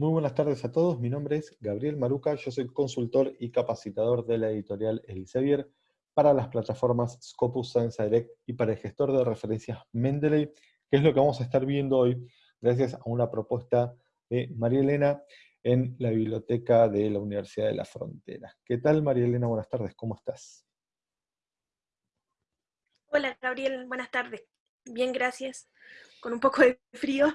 Muy buenas tardes a todos, mi nombre es Gabriel Maruca, yo soy consultor y capacitador de la editorial Elsevier para las plataformas Scopus Science Direct y para el gestor de referencias Mendeley, que es lo que vamos a estar viendo hoy gracias a una propuesta de María Elena en la biblioteca de la Universidad de la Frontera. ¿Qué tal María Elena? Buenas tardes, ¿cómo estás? Hola Gabriel, buenas tardes. Bien, gracias. Con un poco de frío.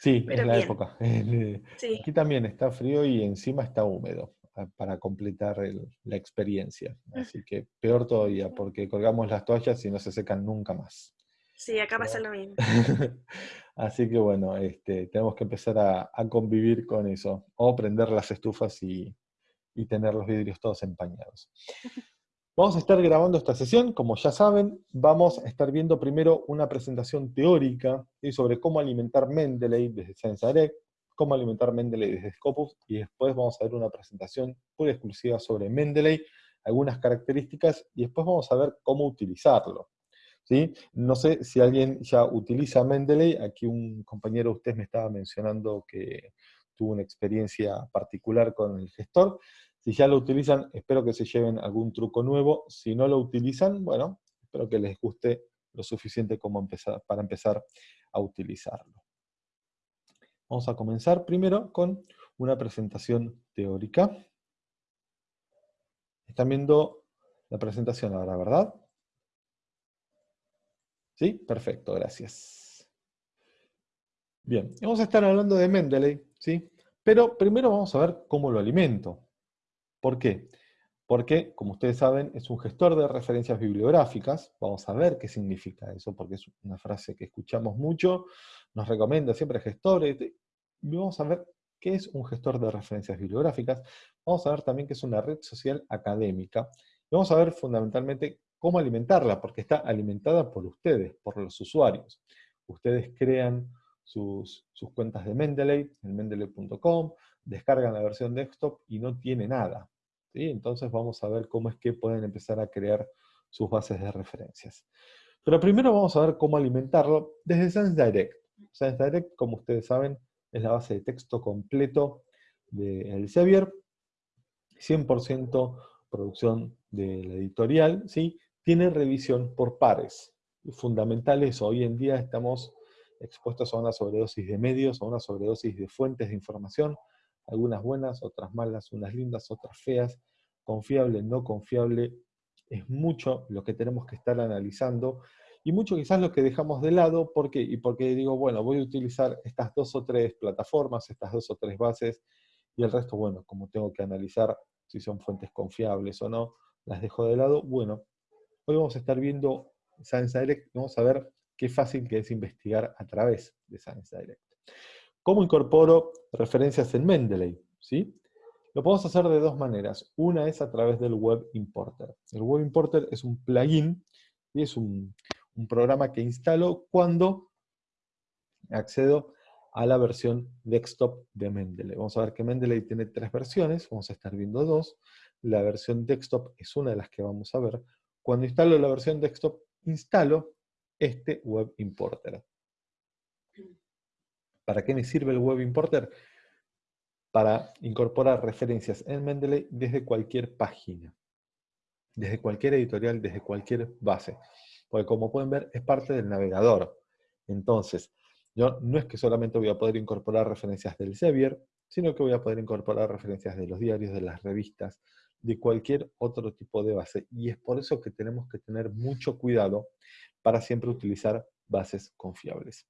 Sí, es la época. Aquí también está frío y encima está húmedo para completar la experiencia. Así que peor todavía, porque colgamos las toallas y no se secan nunca más. Sí, acá pasa lo mismo. Así que bueno, este, tenemos que empezar a, convivir con eso, o prender las estufas y, y tener los vidrios todos empañados. Vamos a estar grabando esta sesión, como ya saben, vamos a estar viendo primero una presentación teórica sobre cómo alimentar Mendeley desde ScienceDirect, cómo alimentar Mendeley desde Scopus, y después vamos a ver una presentación pura exclusiva sobre Mendeley, algunas características, y después vamos a ver cómo utilizarlo. ¿sí? No sé si alguien ya utiliza Mendeley, aquí un compañero de ustedes me estaba mencionando que tuvo una experiencia particular con el gestor, si ya lo utilizan, espero que se lleven algún truco nuevo. Si no lo utilizan, bueno, espero que les guste lo suficiente como para empezar a utilizarlo. Vamos a comenzar primero con una presentación teórica. Están viendo la presentación ahora, ¿verdad? ¿Sí? Perfecto, gracias. Bien, vamos a estar hablando de Mendeley, ¿sí? Pero primero vamos a ver cómo lo alimento. ¿Por qué? Porque, como ustedes saben, es un gestor de referencias bibliográficas. Vamos a ver qué significa eso, porque es una frase que escuchamos mucho, nos recomienda siempre gestores. Vamos a ver qué es un gestor de referencias bibliográficas. Vamos a ver también qué es una red social académica. Vamos a ver fundamentalmente cómo alimentarla, porque está alimentada por ustedes, por los usuarios. Ustedes crean sus, cuentas de Mendeley, en mendeley.com, descargan la versión desktop y no tiene nada. ¿sí? Entonces vamos a ver cómo es que pueden empezar a crear sus bases de referencias. Pero primero vamos a ver cómo alimentarlo desde SenseDirect. SenseDirect, como ustedes saben, es la base de texto completo de Elsevier, 100% producción de la editorial, ¿sí? tiene revisión por pares. Fundamental eso, hoy en día estamos expuestos a una sobredosis de medios, a una sobredosis de fuentes de información, algunas buenas, otras malas, unas lindas, otras feas, confiable, no confiable, es mucho lo que tenemos que estar analizando y mucho quizás lo que dejamos de lado, ¿por qué? Y porque digo, bueno, voy a utilizar estas dos o tres plataformas, estas dos o tres bases, y el resto, bueno, como tengo que analizar si son fuentes confiables o no, las dejo de lado. Bueno, hoy vamos a estar viendo Science Direct, vamos a ver qué fácil que es investigar a través de Science Direct. ¿Cómo incorporo referencias en Mendeley? ¿Sí? Lo podemos hacer de dos maneras. Una es a través del Web Importer. El Web Importer es un plugin y es un, programa que instalo cuando accedo a la versión desktop de Mendeley. Vamos a ver que Mendeley tiene tres versiones, vamos a estar viendo dos. La versión desktop es una de las que vamos a ver. Cuando instalo la versión desktop, instalo este Web Importer. ¿Para qué me sirve el Web Importer? Para incorporar referencias en Mendeley desde cualquier página, desde cualquier editorial, desde cualquier base. Porque como pueden ver, es parte del navegador. Entonces, yo no es que solamente voy a poder incorporar referencias del Sevier, sino que voy a poder incorporar referencias de los diarios, de las revistas, de cualquier otro tipo de base. Y es por eso que tenemos que tener mucho cuidado para siempre utilizar bases confiables.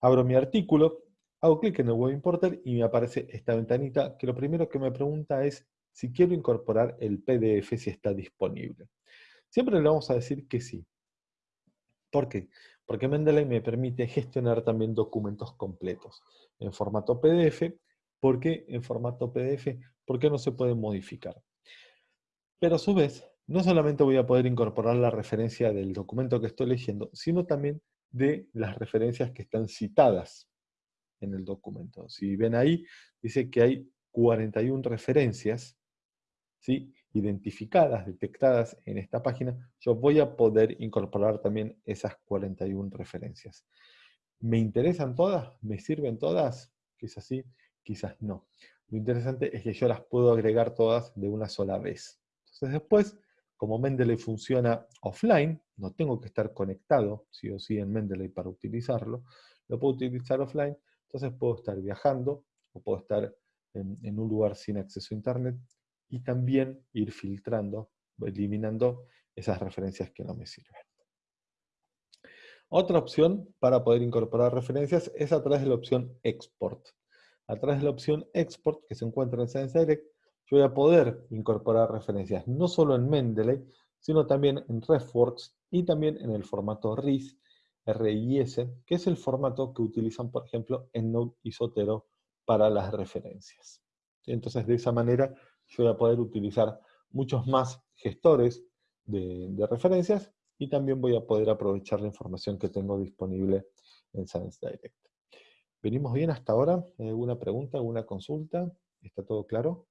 Abro mi artículo, hago clic en el Web Importer y me aparece esta ventanita que lo primero que me pregunta es si quiero incorporar el PDF si está disponible. Siempre le vamos a decir que sí. ¿Por qué? Porque Mendeley me permite gestionar también documentos completos en formato PDF. ¿Por qué en formato PDF? Porque no se puede modificar. Pero a su vez, no solamente voy a poder incorporar la referencia del documento que estoy leyendo, sino también de las referencias que están citadas en el documento. Si ven ahí, dice que hay 41 referencias ¿sí? identificadas, detectadas en esta página, yo voy a poder incorporar también esas 41 referencias. ¿Me interesan todas? ¿Me sirven todas? Que es así. quizás no. Lo interesante es que yo las puedo agregar todas de una sola vez. Entonces después, como Mendeley funciona offline, no tengo que estar conectado sí o sí en Mendeley para utilizarlo, lo puedo utilizar offline, entonces puedo estar viajando o puedo estar en, un lugar sin acceso a internet y también ir filtrando, eliminando esas referencias que no me sirven. Otra opción para poder incorporar referencias es a través de la opción Export. A través de la opción Export que se encuentra en Science Direct, yo voy a poder incorporar referencias no solo en Mendeley, sino también en RefWorks y también en el formato RIS, RIS, que es el formato que utilizan, por ejemplo, en Node y Sotero para las referencias. Entonces, de esa manera, yo voy a poder utilizar muchos más gestores de, de referencias y también voy a poder aprovechar la información que tengo disponible en Science Direct. ¿Venimos bien hasta ahora? ¿Alguna pregunta, alguna consulta? ¿Está todo claro?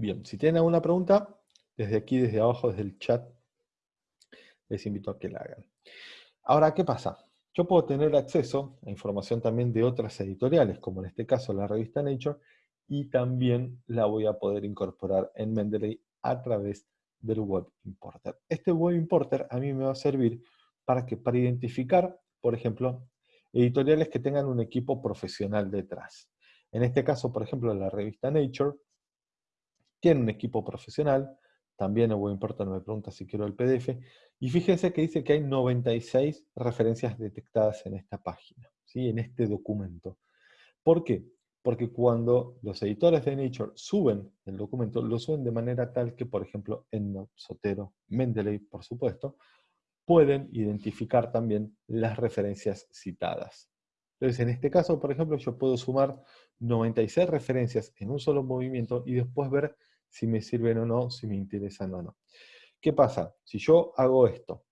Bien, si tienen alguna pregunta, desde aquí, desde abajo, desde el chat, les invito a que la hagan. Ahora, ¿qué pasa? Yo puedo tener acceso a información también de otras editoriales, como en este caso la revista Nature, y también la voy a poder incorporar en Mendeley a través del Web Importer. Este Web Importer a mí me va a servir para, que, para identificar, por ejemplo, editoriales que tengan un equipo profesional detrás. En este caso, por ejemplo, la revista Nature tiene un equipo profesional, también Web Importer me pregunta si quiero el PDF, y fíjense que dice que hay 96 referencias detectadas en esta página, ¿sí? en este documento. ¿Por qué? Porque cuando los editores de Nature suben el documento, lo suben de manera tal que, por ejemplo, EndNote, Sotero, Mendeley, por supuesto, pueden identificar también las referencias citadas. Entonces, en este caso, por ejemplo, yo puedo sumar 96 referencias en un solo movimiento y después ver si me sirven o no, si me interesan o no. ¿Qué pasa? Si yo hago esto,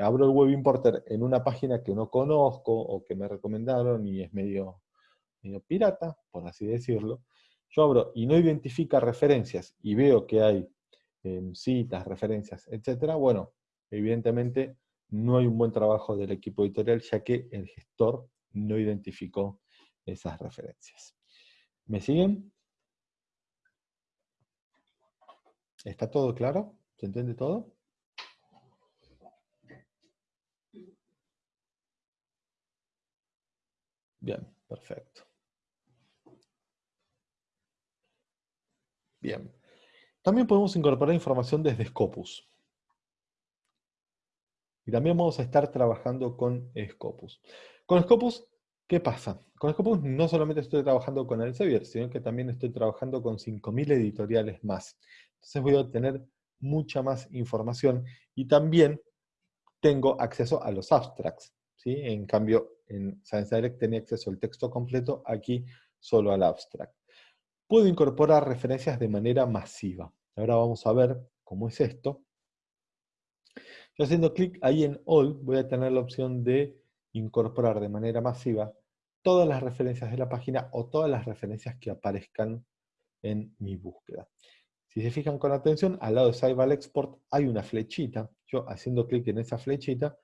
abro el Web Importer en una página que no conozco o que me recomendaron y es medio pirata, por así decirlo, yo abro y no identifica referencias y veo que hay em, citas, referencias, etcétera, bueno, evidentemente no hay un buen trabajo del equipo editorial ya que el gestor no identificó esas referencias. ¿Me siguen? ¿Está todo claro? ¿Se entiende todo? Bien, perfecto. Bien. También podemos incorporar información desde Scopus. Y también vamos a estar trabajando con Scopus. Con Scopus, ¿qué pasa? Con Scopus no solamente estoy trabajando con Elsevier, sino que también estoy trabajando con 5.000 editoriales más. Entonces voy a obtener mucha más información y también tengo acceso a los abstracts. ¿sí? En cambio, en Science Direct tenía acceso al texto completo, aquí solo al abstract puedo incorporar referencias de manera masiva. Ahora vamos a ver cómo es esto. Yo haciendo clic ahí en All voy a tener la opción de incorporar de manera masiva todas las referencias de la página o todas las referencias que aparezcan en mi búsqueda. Si se fijan con atención, al lado de Save al Export hay una flechita. Yo haciendo clic en esa flechita,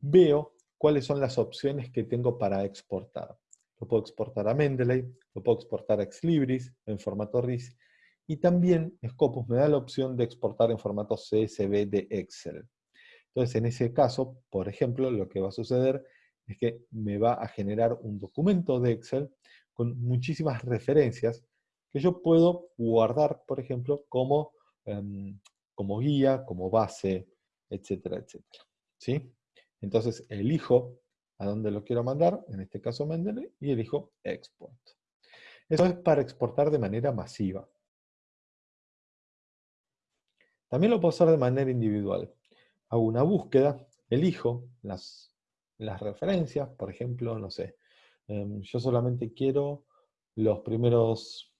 veo cuáles son las opciones que tengo para exportar. Lo puedo exportar a Mendeley, lo puedo exportar a Exlibris en formato RIS, y también Scopus me da la opción de exportar en formato CSV de Excel. Entonces, en ese caso, por ejemplo, lo que va a suceder es que me va a generar un documento de Excel con muchísimas referencias que yo puedo guardar, por ejemplo, como, em, como guía, como base, etcétera, etcétera. ¿Sí? Entonces, elijo a dónde lo quiero mandar, en este caso Mendeley, y elijo Export. Eso es para exportar de manera masiva. También lo puedo hacer de manera individual. Hago una búsqueda, elijo las, las referencias, por ejemplo, no sé, em, yo solamente quiero los primeros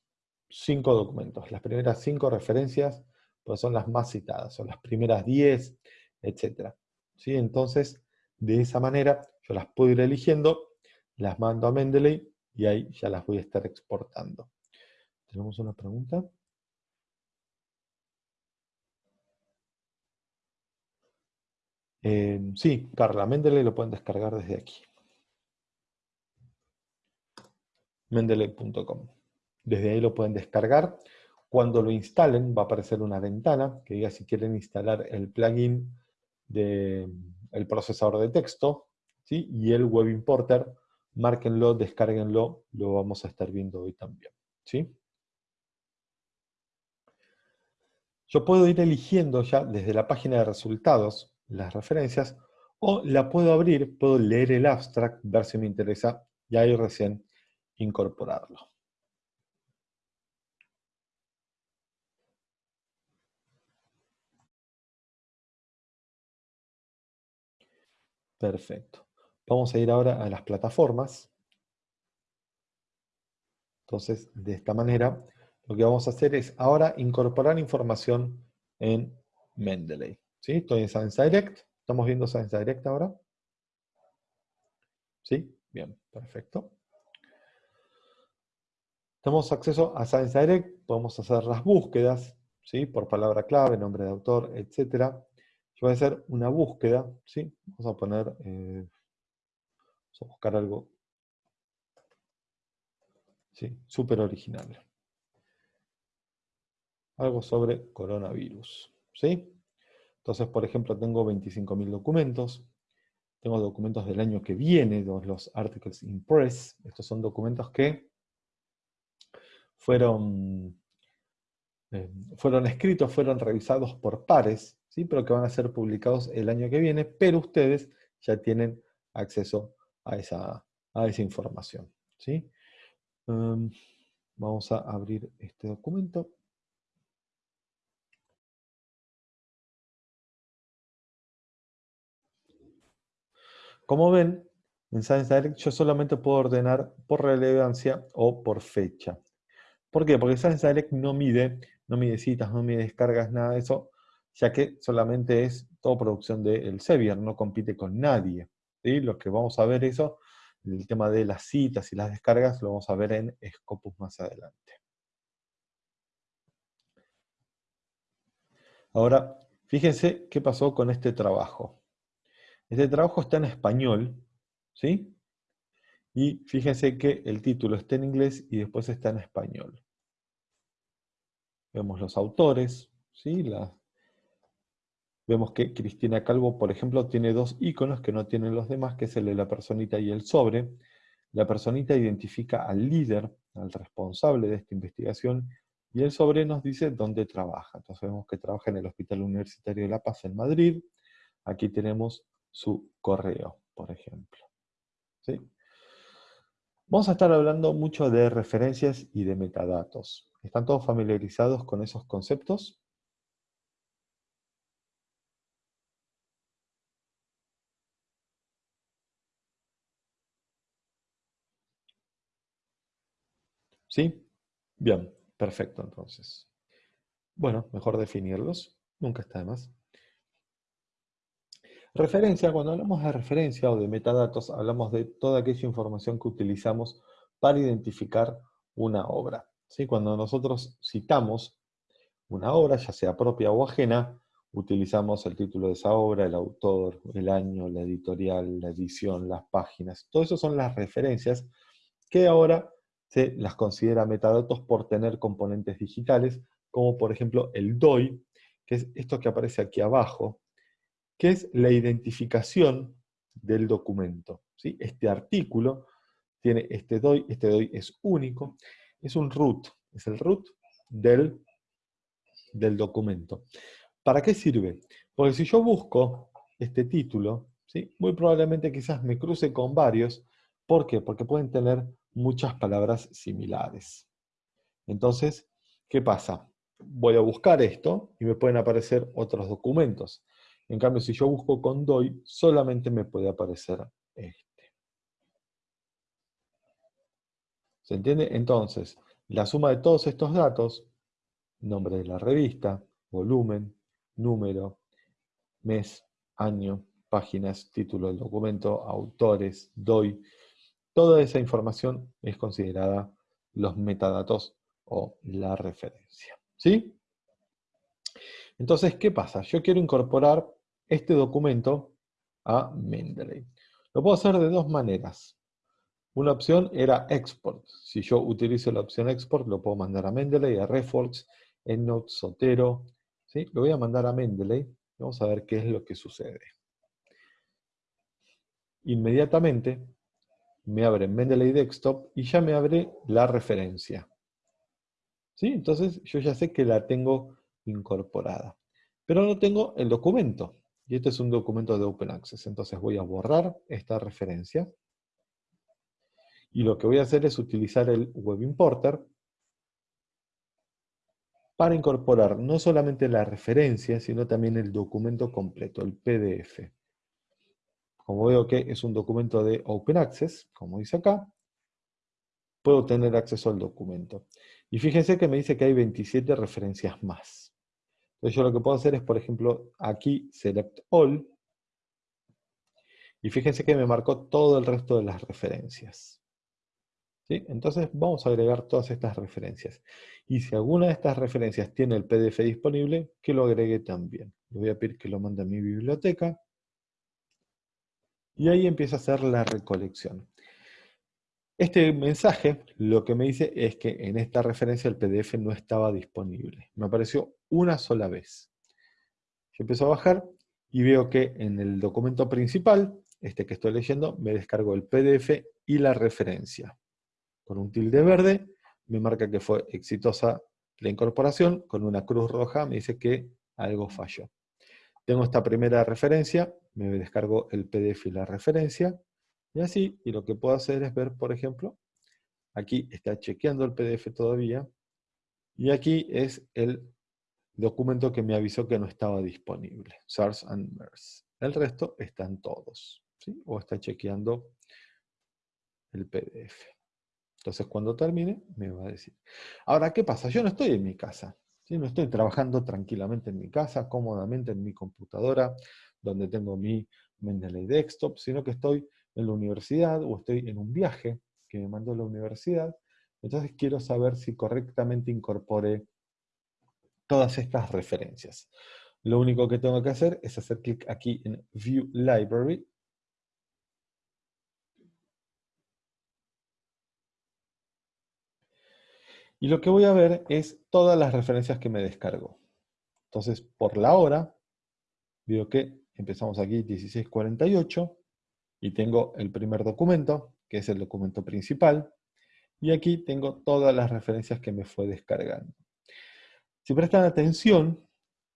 cinco documentos, las primeras cinco referencias, pues son las más citadas, son las primeras diez, etc. ¿Sí? Entonces, de esa manera, yo las puedo ir eligiendo, las mando a Mendeley y ahí ya las voy a estar exportando. ¿Tenemos una pregunta? Eh, sí, Carla, Mendeley lo pueden descargar desde aquí. Mendeley.com. Desde ahí lo pueden descargar. Cuando lo instalen va a aparecer una ventana que diga si quieren instalar el plugin del procesador de texto ¿sí? y el Web Importer. Márquenlo, descárguenlo, lo vamos a estar viendo hoy también. ¿sí? Yo puedo ir eligiendo ya desde la página de resultados las referencias o la puedo abrir, puedo leer el abstract, ver si me interesa y ahí recién incorporarlo. Perfecto. Vamos a ir ahora a las plataformas. Entonces, de esta manera, lo que vamos a hacer es ahora incorporar información en Mendeley. ¿Sí? Estoy en Science Direct. ¿Estamos viendo Science Direct ahora? ¿Sí? Bien, perfecto. Tenemos acceso a Science Direct, podemos hacer las búsquedas, ¿sí? Por palabra clave, nombre de autor, etc. Yo voy a hacer una búsqueda, ¿sí? Vamos a poner, eh, vamos a buscar algo, ¿sí? Súper original. Algo sobre coronavirus, ¿sí? Entonces, por ejemplo, tengo 25.000 documentos, tengo documentos del año que viene, los articles in press, estos son documentos que fueron eh, fueron escritos, fueron revisados por pares, ¿sí? pero que van a ser publicados el año que viene, pero ustedes ya tienen acceso a esa, a esa información. ¿sí? Em, vamos a abrir este documento. Como ven, en Science Direct yo solamente puedo ordenar por relevancia o por fecha. ¿Por qué? Porque Science Direct no mide no mide citas, no mide descargas, nada de eso, ya que solamente es todo producción del Sevier, no compite con nadie. ¿sí? Lo que vamos a ver eso, el tema de las citas y las descargas, lo vamos a ver en Scopus más adelante. Ahora, fíjense qué pasó con este trabajo. Este trabajo está en español, ¿sí? Y fíjense que el título está en inglés y después está en español. Vemos los autores, ¿sí? Vemos que Cristina Calvo, por ejemplo, tiene dos iconos que no tienen los demás, que es el de la personita y el sobre. La personita identifica al líder, al responsable de esta investigación, y el sobre nos dice dónde trabaja. Entonces vemos que trabaja en el Hospital Universitario de La Paz en Madrid. Aquí tenemos su correo, por ejemplo. ¿Sí? Vamos a estar hablando mucho de referencias y de metadatos. ¿Están todos familiarizados con esos conceptos? ¿Sí? Bien, perfecto entonces. Bueno, mejor definirlos, nunca está de más. Referencia, cuando hablamos de referencia o de metadatos, hablamos de toda aquella información que utilizamos para identificar una obra. Cuando nosotros citamos una obra, ya sea propia o ajena, utilizamos el título de esa obra, el autor, el año, la editorial, la edición, las páginas. Todo eso son las referencias que ahora se las considera metadatos por tener componentes digitales, como por ejemplo el DOI, que es esto que aparece aquí abajo, que es la identificación del documento. ¿sí? Este artículo tiene este DOI, este DOI es único, es un root, es el root del, del documento. ¿Para qué sirve? Porque si yo busco este título, ¿sí? muy probablemente quizás me cruce con varios. ¿Por qué? Porque pueden tener muchas palabras similares. Entonces, ¿qué pasa? Voy a buscar esto y me pueden aparecer otros documentos. En cambio, si yo busco con DOI, solamente me puede aparecer este. ¿Se entiende? Entonces, la suma de todos estos datos, nombre de la revista, volumen, número, mes, año, páginas, título del documento, autores, DOI, toda esa información es considerada los metadatos o la referencia. ¿Sí? Entonces, ¿qué pasa? Yo quiero incorporar este documento a Mendeley. Lo puedo hacer de dos maneras. Una opción era export. Si yo utilizo la opción export, lo puedo mandar a Mendeley, a Reforks, EndNote, Sotero. ¿sí? Lo voy a mandar a Mendeley. Vamos a ver qué es lo que sucede. Inmediatamente me abre Mendeley Desktop y ya me abre la referencia. ¿Sí? Entonces yo ya sé que la tengo incorporada. Pero no tengo el documento. Y este es un documento de Open Access. Entonces voy a borrar esta referencia. Y lo que voy a hacer es utilizar el Web Importer para incorporar no solamente la referencia, sino también el documento completo, el PDF. Como veo que es un documento de Open Access, como dice acá, puedo tener acceso al documento. Y fíjense que me dice que hay 27 referencias más. Entonces yo lo que puedo hacer es, por ejemplo, aquí Select All, y fíjense que me marcó todo el resto de las referencias. Entonces vamos a agregar todas estas referencias. Y si alguna de estas referencias tiene el PDF disponible, que lo agregue también. Le voy a pedir que lo mande a mi biblioteca. Y ahí empieza a hacer la recolección. Este mensaje lo que me dice es que en esta referencia el PDF no estaba disponible. Me apareció una sola vez. Yo empiezo a bajar y veo que en el documento principal, este que estoy leyendo, me descargo el PDF y la referencia con un tilde verde, me marca que fue exitosa la incorporación, con una cruz roja me dice que algo falló. Tengo esta primera referencia, me descargo el PDF y la referencia, y así, y lo que puedo hacer es ver, por ejemplo, aquí está chequeando el PDF todavía, y aquí es el documento que me avisó que no estaba disponible, SARS and MERS. El resto están todos, ¿sí? o está chequeando el PDF. Entonces cuando termine, me va a decir. Ahora, ¿qué pasa? Yo no estoy en mi casa. No estoy trabajando tranquilamente en mi casa, cómodamente en mi computadora, donde tengo mi Mendeley Desktop, sino que estoy en la universidad o estoy en un viaje que me mandó la universidad. Entonces quiero saber si correctamente incorporé todas estas referencias. Lo único que tengo que hacer es hacer clic aquí en View Library Y lo que voy a ver es todas las referencias que me descargo. Entonces, por la hora, veo que empezamos aquí 1648, y tengo el primer documento, que es el documento principal, y aquí tengo todas las referencias que me fue descargando. Si prestan atención,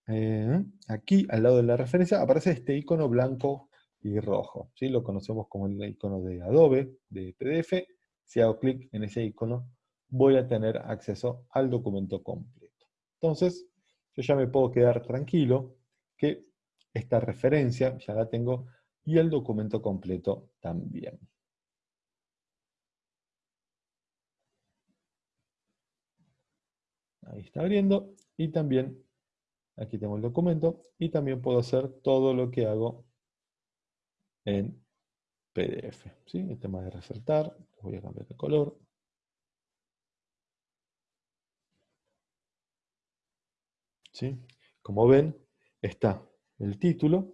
eh, aquí al lado de la referencia aparece este icono blanco y rojo. ¿sí? Lo conocemos como el icono de Adobe, de PDF. Si hago clic en ese icono, voy a tener acceso al documento completo. Entonces, yo ya me puedo quedar tranquilo que esta referencia ya la tengo y el documento completo también. Ahí está abriendo y también aquí tengo el documento y también puedo hacer todo lo que hago en PDF. ¿sí? El tema de resaltar, voy a cambiar de color. Como ven, está el título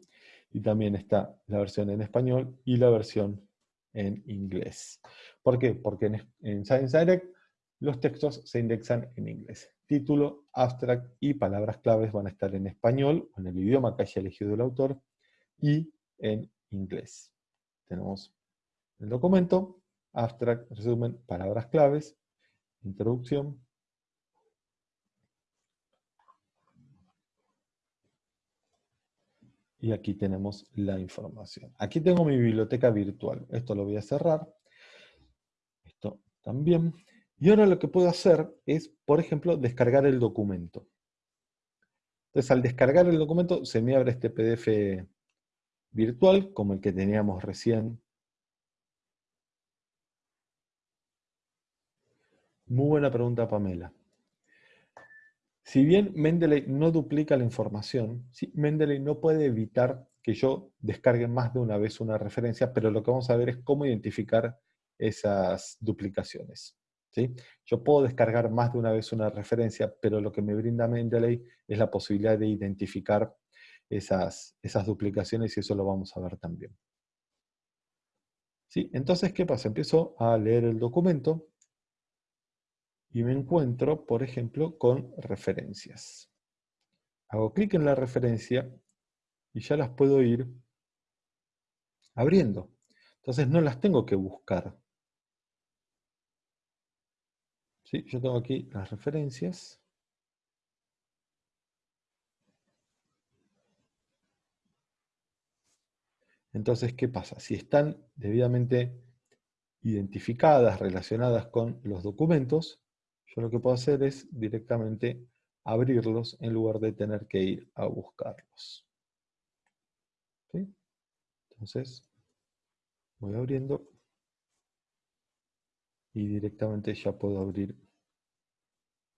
y también está la versión en español y la versión en inglés. ¿Por qué? Porque en, Science Direct los textos se indexan en inglés. Título, abstract y palabras claves van a estar en español, en el idioma que haya elegido el autor, y en inglés. Tenemos el documento, abstract, resumen, palabras claves, introducción, y aquí tenemos la información. Aquí tengo mi biblioteca virtual. Esto lo voy a cerrar. Esto también. Y ahora lo que puedo hacer es, por ejemplo, descargar el documento. Entonces, al descargar el documento, se me abre este PDF virtual, como el que teníamos recién. Muy buena pregunta, Pamela. Si bien Mendeley no duplica la información, Mendeley no puede evitar que yo descargue más de una vez una referencia, pero lo que vamos a ver es cómo identificar esas duplicaciones. ¿sí? Yo puedo descargar más de una vez una referencia, pero lo que me brinda Mendeley es la posibilidad de identificar esas, esas duplicaciones y eso lo vamos a ver también. ¿Sí? Entonces, ¿qué pasa? Empiezo a leer el documento y me encuentro, por ejemplo, con referencias. Hago clic en la referencia y ya las puedo ir abriendo. Entonces no las tengo que buscar. ¿Sí? Yo tengo aquí las referencias. Entonces, ¿qué pasa? Si están debidamente identificadas, relacionadas con los documentos, lo que puedo hacer es directamente abrirlos en lugar de tener que ir a buscarlos. Entonces, voy abriendo y directamente ya puedo abrir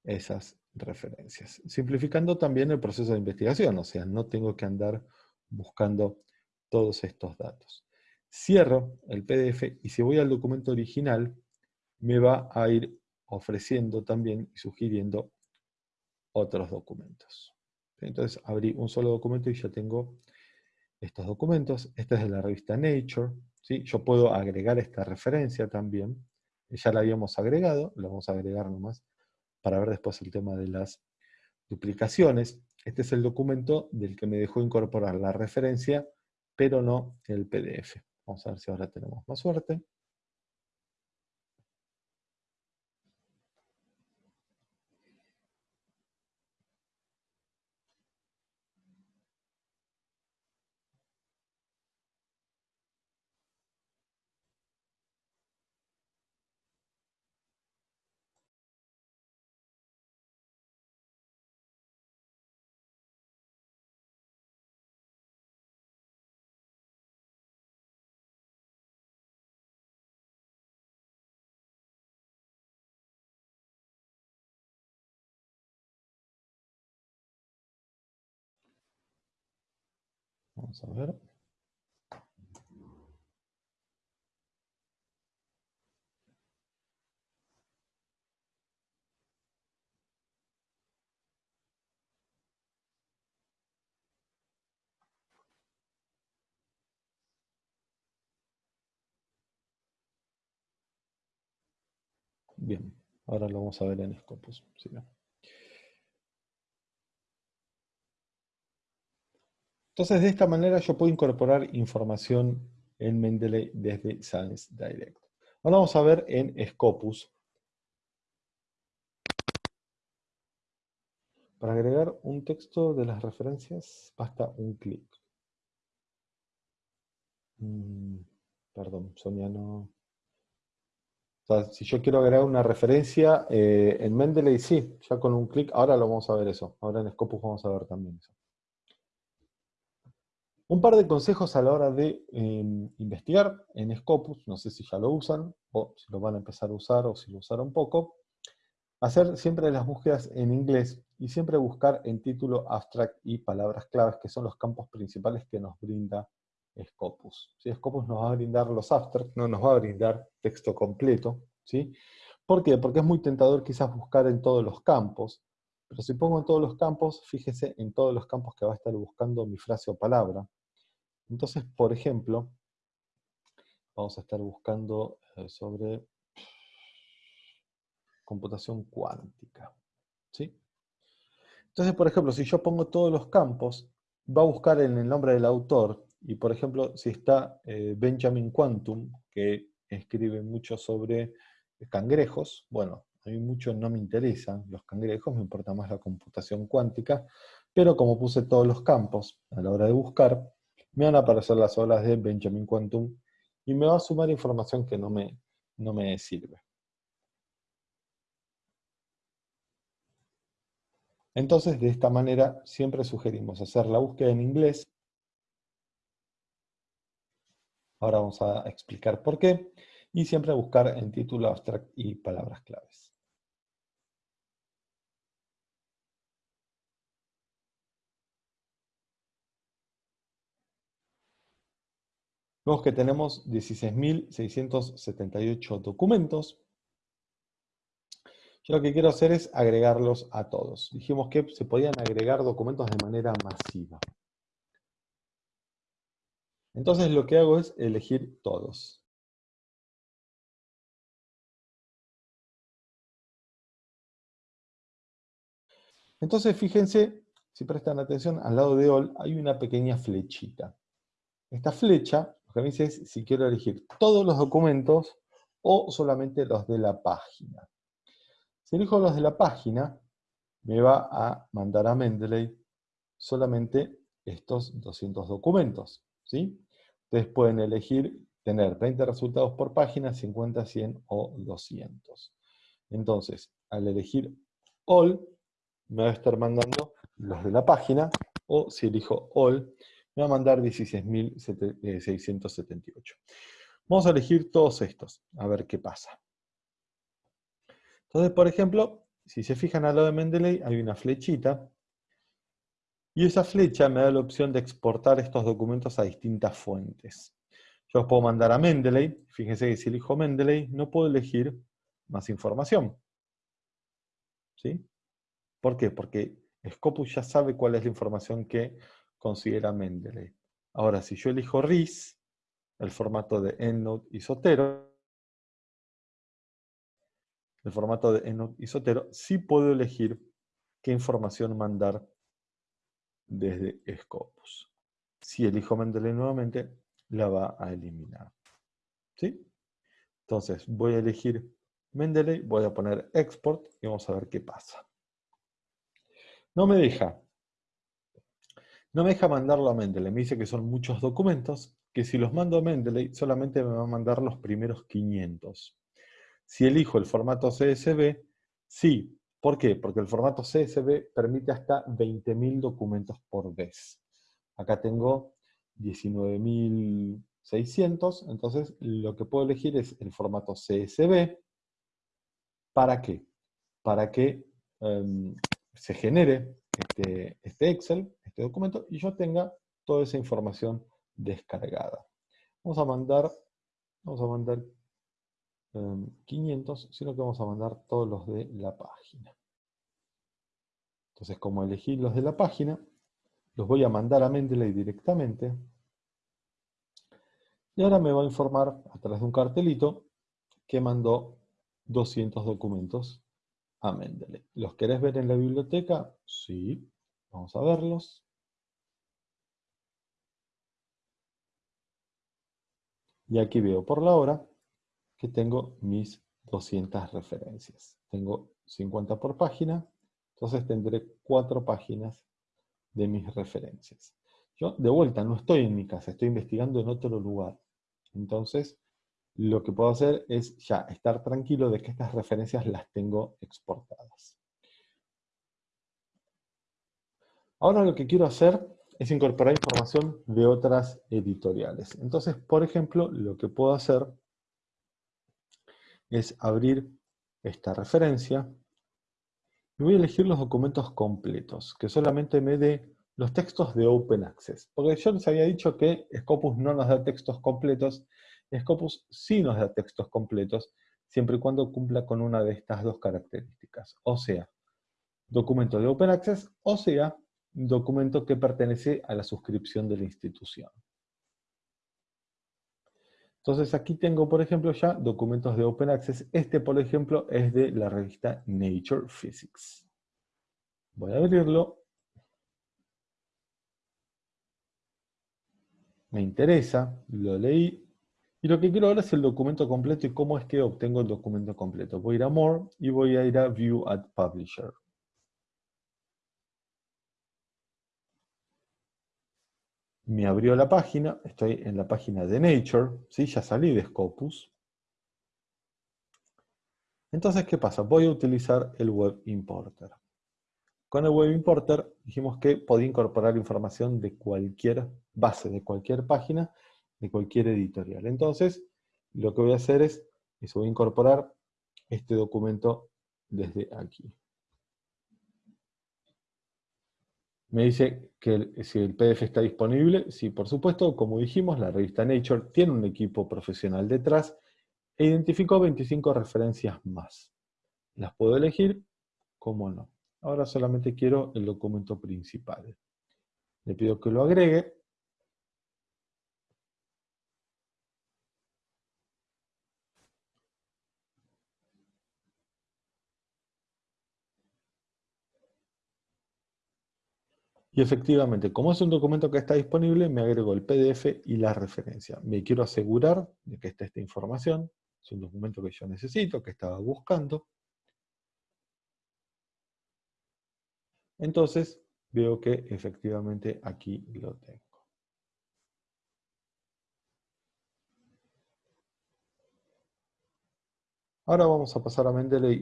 esas referencias. Simplificando también el proceso de investigación, o sea, no tengo que andar buscando todos estos datos. Cierro el PDF y si voy al documento original, me va a ir ofreciendo también y sugiriendo otros documentos. Entonces abrí un solo documento y ya tengo estos documentos. Este es de la revista Nature. ¿sí? Yo puedo agregar esta referencia también. Ya la habíamos agregado, la vamos a agregar nomás para ver después el tema de las duplicaciones. Este es el documento del que me dejó incorporar la referencia pero no el PDF. Vamos a ver si ahora tenemos más suerte. Vamos a ver. Bien, ahora lo vamos a ver en Scopus. Entonces, de esta manera yo puedo incorporar información en Mendeley desde Science Direct. Ahora vamos a ver en Scopus. Para agregar un texto de las referencias, basta un clic. Mm, perdón, Sonia no... si yo quiero agregar una referencia eh, en Mendeley, sí, ya con un clic, ahora lo vamos a ver eso. Ahora en Scopus vamos a ver también eso. Un par de consejos a la hora de em, investigar en Scopus, no sé si ya lo usan, o si lo van a empezar a usar, o si lo usaron poco. Hacer siempre las búsquedas en inglés, y siempre buscar en título, abstract y palabras claves, que son los campos principales que nos brinda Scopus. Si Scopus nos va a brindar los abstracts, no nos va a brindar texto completo. ¿sí? ¿Por qué? Porque es muy tentador quizás buscar en todos los campos, pero si pongo en todos los campos, fíjese en todos los campos que va a estar buscando mi frase o palabra. Entonces, por ejemplo, vamos a estar buscando eh, sobre computación cuántica. ¿sí? Entonces, por ejemplo, si yo pongo todos los campos, va a buscar en el nombre del autor, y por ejemplo, si está eh, Benjamin Quantum, que escribe mucho sobre cangrejos, bueno, a mí mucho no me interesan los cangrejos, me importa más la computación cuántica, pero como puse todos los campos a la hora de buscar, me van a aparecer las obras de Benjamin Quantum y me va a sumar información que no me, no me sirve. Entonces, de esta manera, siempre sugerimos hacer la búsqueda en inglés. Ahora vamos a explicar por qué. Y siempre buscar en título abstract y palabras claves. Vemos que tenemos 16.678 documentos. Yo lo que quiero hacer es agregarlos a todos. Dijimos que se podían agregar documentos de manera masiva. Entonces lo que hago es elegir todos. Entonces fíjense, si prestan atención, al lado de All hay una pequeña flechita. Esta flecha que me dice es si quiero elegir todos los documentos o solamente los de la página. Si elijo los de la página, me va a mandar a Mendeley solamente estos 200 documentos. ¿sí? Ustedes pueden elegir tener 20 resultados por página, 50, 100 o 200. Entonces, al elegir All, me va a estar mandando los de la página, o si elijo All, me va a mandar 16.678. Vamos a elegir todos estos, a ver qué pasa. Entonces, por ejemplo, si se fijan al lado de Mendeley, hay una flechita, y esa flecha me da la opción de exportar estos documentos a distintas fuentes. Yo los puedo mandar a Mendeley, fíjense que si elijo Mendeley, no puedo elegir más información. ¿Sí? ¿Por qué? Porque Scopus ya sabe cuál es la información que considera Mendeley. Ahora, si yo elijo RIS, el formato de EndNote y Sotero, el formato de EndNote y Sotero, sí puedo elegir qué información mandar desde Scopus. Si elijo Mendeley nuevamente, la va a eliminar. ¿Sí? Entonces, voy a elegir Mendeley, voy a poner Export y vamos a ver qué pasa. No me deja. No me deja mandarlo a Mendeley. Me dice que son muchos documentos, que si los mando a Mendeley solamente me va a mandar los primeros 500. Si elijo el formato CSV, sí. ¿Por qué? Porque el formato CSV permite hasta 20.000 documentos por vez. Acá tengo 19.600, entonces lo que puedo elegir es el formato CSV. ¿Para qué? Para que em, se genere este, este, Excel, este documento, y yo tenga toda esa información descargada. Vamos a mandar, vamos a mandar 500, em, sino que vamos a mandar todos los de la página. Entonces, como elegí los de la página, los voy a mandar a Mendeley directamente. Y ahora me va a informar a través de un cartelito que mandó 200 documentos a. ¿Los querés ver en la biblioteca? Sí, vamos a verlos. Y aquí veo por la hora que tengo mis 200 referencias. Tengo 50 por página, entonces tendré cuatro páginas de mis referencias. Yo, de vuelta, no estoy en mi casa, estoy investigando en otro lugar. Entonces, lo que puedo hacer es ya estar tranquilo de que estas referencias las tengo exportadas. Ahora lo que quiero hacer es incorporar información de otras editoriales. Entonces, por ejemplo, lo que puedo hacer es abrir esta referencia y voy a elegir los documentos completos, que solamente me dé los textos de Open Access. Porque yo les había dicho que Scopus no nos da textos completos, Scopus sí nos da textos completos, siempre y cuando cumpla con una de estas dos características. O sea, documento de Open Access, o sea, documento que pertenece a la suscripción de la institución. Entonces aquí tengo, por ejemplo, ya documentos de Open Access. Este, por ejemplo, es de la revista Nature Physics. Voy a abrirlo. Me interesa, lo leí, y lo que quiero ahora es el documento completo y cómo es que obtengo el documento completo. Voy a ir a More y voy a ir a View at Publisher. Me abrió la página, estoy en la página de Nature, ¿sí? ya salí de Scopus. Entonces, ¿qué pasa? Voy a utilizar el Web Importer. Con el Web Importer dijimos que podía incorporar información de cualquier base, de cualquier página, de cualquier editorial. Entonces, lo que voy a hacer es, voy a incorporar este documento desde aquí. Me dice que si el PDF está disponible, sí, por supuesto, como dijimos, la revista Nature tiene un equipo profesional detrás e identificó 25 referencias más. Las puedo elegir, como no. Ahora solamente quiero el documento principal. Le pido que lo agregue Y efectivamente, como es un documento que está disponible, me agrego el PDF y la referencia. Me quiero asegurar de que esté esta información. Es un documento que yo necesito, que estaba buscando. Entonces, veo que efectivamente aquí lo tengo. Ahora vamos a pasar a Mendeley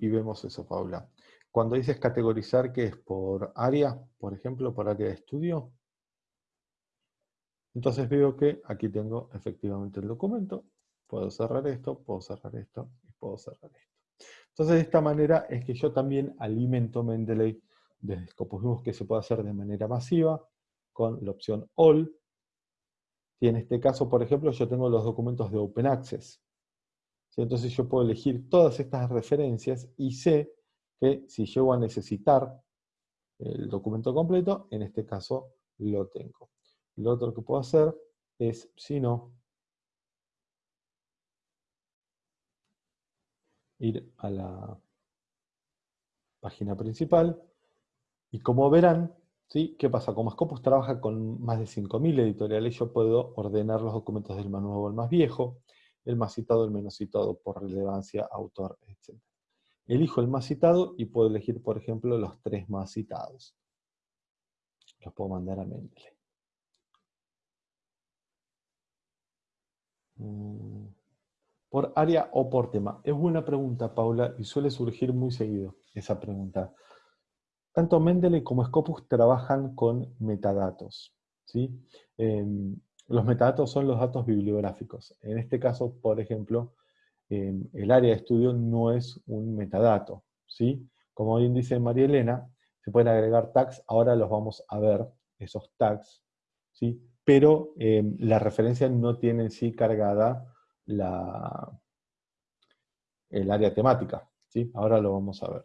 y, vemos eso, Paula. Cuando dices categorizar, ¿qué es? ¿Por área, por ejemplo, por área de estudio? Entonces veo que aquí tengo efectivamente el documento. Puedo cerrar esto, puedo cerrar esto y puedo cerrar esto. Entonces de esta manera es que yo también alimento Mendeley desde Scopus. Que se puede hacer de manera masiva con la opción All. Y en este caso, por ejemplo, yo tengo los documentos de Open Access. Entonces yo puedo elegir todas estas referencias y sé que si llego a necesitar el documento completo, en este caso lo tengo. Lo otro que puedo hacer es, si no, ir a la página principal y como verán, ¿sí? ¿qué pasa? Como Scopus trabaja con más de 5.000 editoriales, yo puedo ordenar los documentos del más nuevo al más viejo, el más citado, el menos citado por relevancia, autor, etc. Elijo el más citado y puedo elegir, por ejemplo, los tres más citados. Los puedo mandar a Mendeley. Mm. ¿Por área o por tema? Es buena pregunta, Paula, y suele surgir muy seguido esa pregunta. Tanto Mendeley como Scopus trabajan con metadatos. ¿sí? Em, los metadatos son los datos bibliográficos. En este caso, por ejemplo, el área de estudio no es un metadato. ¿sí? Como bien dice María Elena, se pueden agregar tags, ahora los vamos a ver, esos tags, ¿sí? pero em, la referencia no tiene en sí cargada la, el área temática. ¿sí? Ahora lo vamos a ver.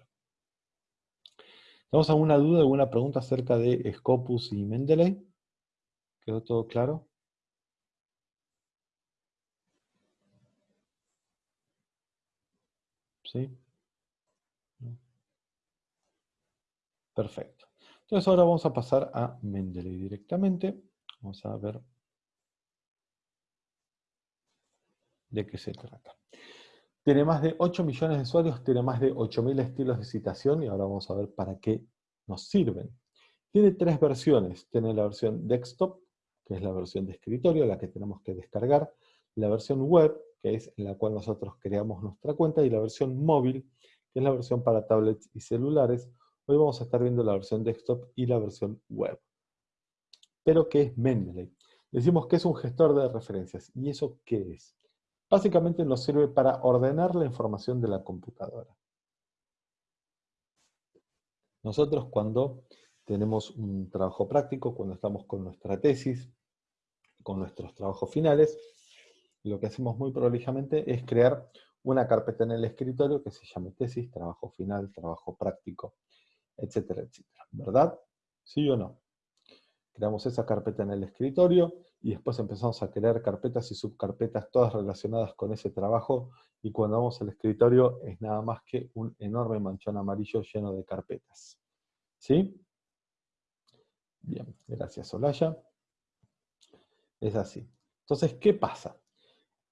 ¿Tenemos alguna duda, alguna pregunta acerca de Scopus y Mendeley? ¿Quedó todo claro? ¿Sí? Perfecto. Entonces ahora vamos a pasar a Mendeley directamente. Vamos a ver de qué se trata. Tiene más de 8 millones de usuarios, tiene más de 8.000 estilos de citación y ahora vamos a ver para qué nos sirven. Tiene tres versiones. Tiene la versión desktop, que es la versión de escritorio, la que tenemos que descargar. La versión web, que es en la cual nosotros creamos nuestra cuenta, y la versión móvil, que es la versión para tablets y celulares. Hoy vamos a estar viendo la versión desktop y la versión web. Pero, ¿qué es Mendeley? Decimos que es un gestor de referencias. ¿Y eso qué es? Básicamente nos sirve para ordenar la información de la computadora. Nosotros cuando tenemos un trabajo práctico, cuando estamos con nuestra tesis, con nuestros trabajos finales, lo que hacemos muy prolijamente es crear una carpeta en el escritorio que se llame tesis, trabajo final, trabajo práctico, etcétera, etcétera. ¿Verdad? ¿Sí o no? Creamos esa carpeta en el escritorio y después empezamos a crear carpetas y subcarpetas todas relacionadas con ese trabajo y cuando vamos al escritorio es nada más que un enorme manchón amarillo lleno de carpetas. ¿Sí? Bien, gracias Olaya. Es así. Entonces, ¿qué pasa?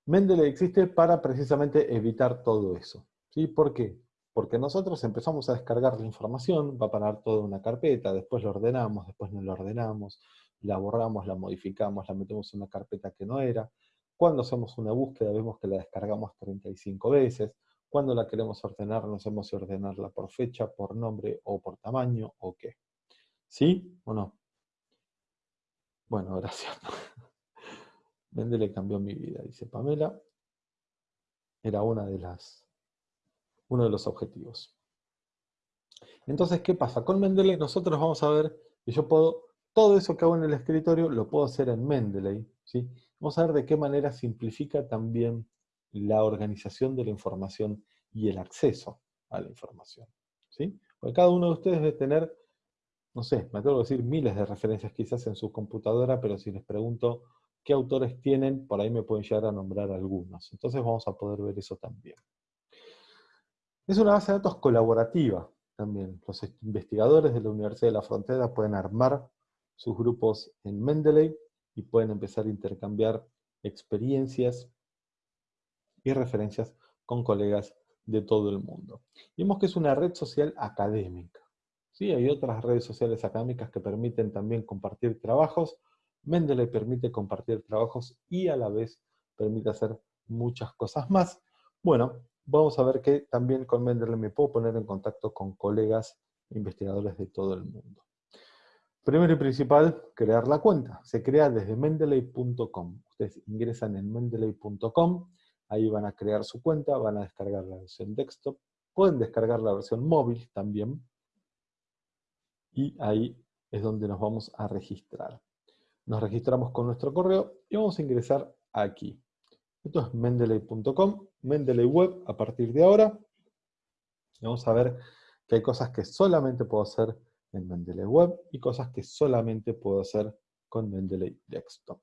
Mendeley existe para precisamente evitar todo eso. ¿sí? ¿Por qué? Porque nosotros empezamos a descargar la información, va a parar toda una carpeta, después lo ordenamos, después no lo ordenamos, la borramos, la modificamos, la metemos en una carpeta que no era. Cuando hacemos una búsqueda vemos que la descargamos 35 veces. Cuando la queremos ordenar, no sabemos si ordenarla por fecha, por nombre o por tamaño o qué. ¿Sí o no? Bueno, gracias. Mendeley cambió mi vida, dice Pamela. Era una de las, uno de los objetivos. Entonces, ¿qué pasa? Con Mendeley nosotros vamos a ver que yo puedo, todo eso que hago en el escritorio lo puedo hacer en Mendeley. ¿sí? Vamos a ver de qué manera simplifica también la organización de la información y el acceso a la información. ¿sí? Porque cada uno de ustedes debe tener, no sé, me atrevo a decir miles de referencias quizás en su computadora, pero si les pregunto qué autores tienen, por ahí me pueden llegar a nombrar algunos. Entonces vamos a poder ver eso también. Es una base de datos colaborativa, también los investigadores de la Universidad de la Frontera pueden armar sus grupos en Mendeley y pueden empezar a intercambiar experiencias y referencias con colegas de todo el mundo. Vemos que es una red social académica. ¿sí? Hay otras redes sociales académicas que permiten también compartir trabajos. Mendeley permite compartir trabajos y a la vez permite hacer muchas cosas más. Bueno, vamos a ver que también con Mendeley me puedo poner en contacto con colegas investigadores de todo el mundo. Primero y principal, crear la cuenta. Se crea desde mendeley.com. Ustedes ingresan en mendeley.com, ahí van a crear su cuenta, van a descargar la versión desktop, pueden descargar la versión móvil también, y ahí es donde nos vamos a registrar. Nos registramos con nuestro correo y vamos a ingresar aquí. Esto es mendeley.com, Mendeley Web a partir de ahora. vamos a ver que hay cosas que solamente puedo hacer en Mendeley Web y cosas que solamente puedo hacer con Mendeley Desktop.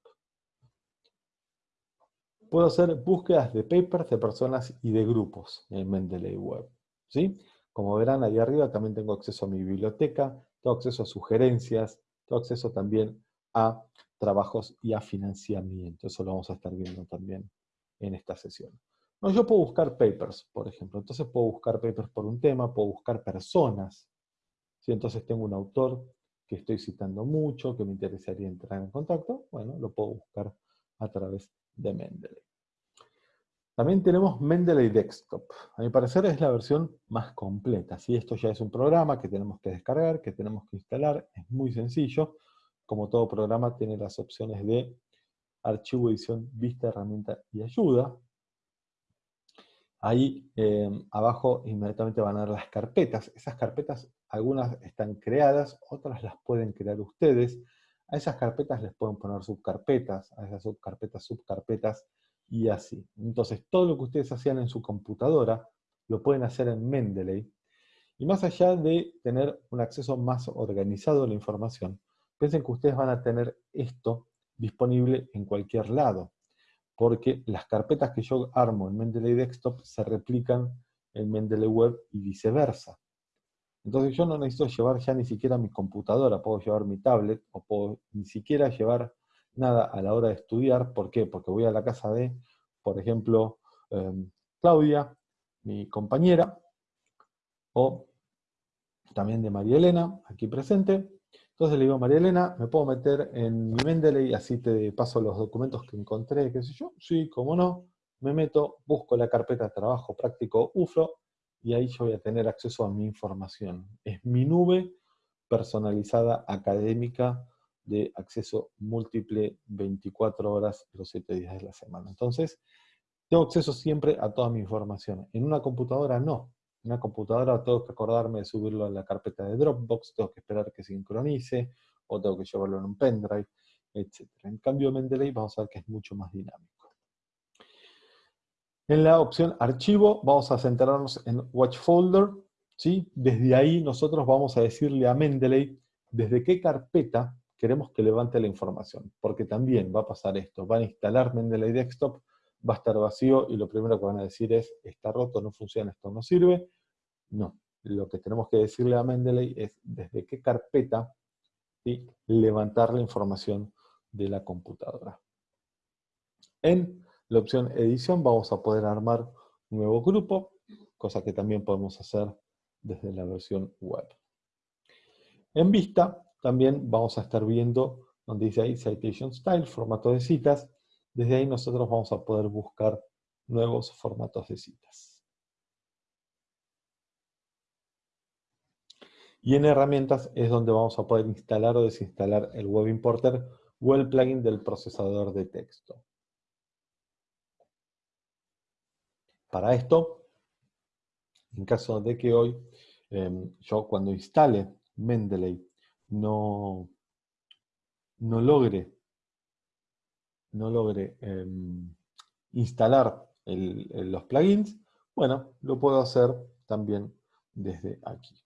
Puedo hacer búsquedas de papers de personas y de grupos en Mendeley Web. ¿sí? Como verán, ahí arriba también tengo acceso a mi biblioteca, tengo acceso a sugerencias, tengo acceso también a trabajos y a financiamiento. Eso lo vamos a estar viendo también en esta sesión. No, yo puedo buscar papers, por ejemplo. Entonces puedo buscar papers por un tema, puedo buscar personas. Si entonces tengo un autor que estoy citando mucho, que me interesaría entrar en contacto, bueno, lo puedo buscar a través de Mendeley. También tenemos Mendeley Desktop. A mi parecer es la versión más completa. Si Esto ya es un programa que tenemos que descargar, que tenemos que instalar. Es muy sencillo. Como todo programa tiene las opciones de archivo, edición, vista, herramienta y ayuda. Ahí eh, abajo inmediatamente van a ver las carpetas. Esas carpetas, algunas están creadas, otras las pueden crear ustedes. A esas carpetas les pueden poner subcarpetas, a esas subcarpetas, subcarpetas, y así. Entonces, todo lo que ustedes hacían en su computadora, lo pueden hacer en Mendeley. Y más allá de tener un acceso más organizado a la información, piensen que ustedes van a tener esto disponible en cualquier lado, porque las carpetas que yo armo en Mendeley Desktop se replican en Mendeley Web y viceversa. Entonces yo no necesito llevar ya ni siquiera mi computadora, puedo llevar mi tablet, o puedo ni siquiera llevar nada a la hora de estudiar. ¿Por qué? Porque voy a la casa de, por ejemplo, em, Claudia, mi compañera, o también de María Elena, aquí presente, entonces le digo, María Elena, ¿me puedo meter en mi Mendeley así te paso los documentos que encontré, qué sé yo? Sí, cómo no. Me meto, busco la carpeta trabajo práctico UFRO y ahí yo voy a tener acceso a mi información. Es mi nube personalizada académica de acceso múltiple 24 horas los 7 días de la semana. Entonces, tengo acceso siempre a toda mi información. En una computadora no una computadora tengo que acordarme de subirlo a la carpeta de Dropbox, tengo que esperar que sincronice, o tengo que llevarlo en un pendrive, etc. En cambio, Mendeley vamos a ver que es mucho más dinámico. En la opción archivo vamos a centrarnos en watch folder. ¿sí? Desde ahí nosotros vamos a decirle a Mendeley desde qué carpeta queremos que levante la información. Porque también va a pasar esto, van a instalar Mendeley Desktop, va a estar vacío y lo primero que van a decir es, está roto, no funciona, esto no sirve. No, lo que tenemos que decirle a Mendeley es desde qué carpeta levantar la información de la computadora. En la opción edición vamos a poder armar un nuevo grupo, cosa que también podemos hacer desde la versión web. En vista también vamos a estar viendo donde dice ahí Citation Style, formato de citas. Desde ahí nosotros vamos a poder buscar nuevos formatos de citas. Y en herramientas es donde vamos a poder instalar o desinstalar el Web Importer o el plugin del procesador de texto. Para esto, en caso de que hoy em, yo cuando instale Mendeley no, no logre, no logre em, instalar los plugins, bueno, lo puedo hacer también desde aquí.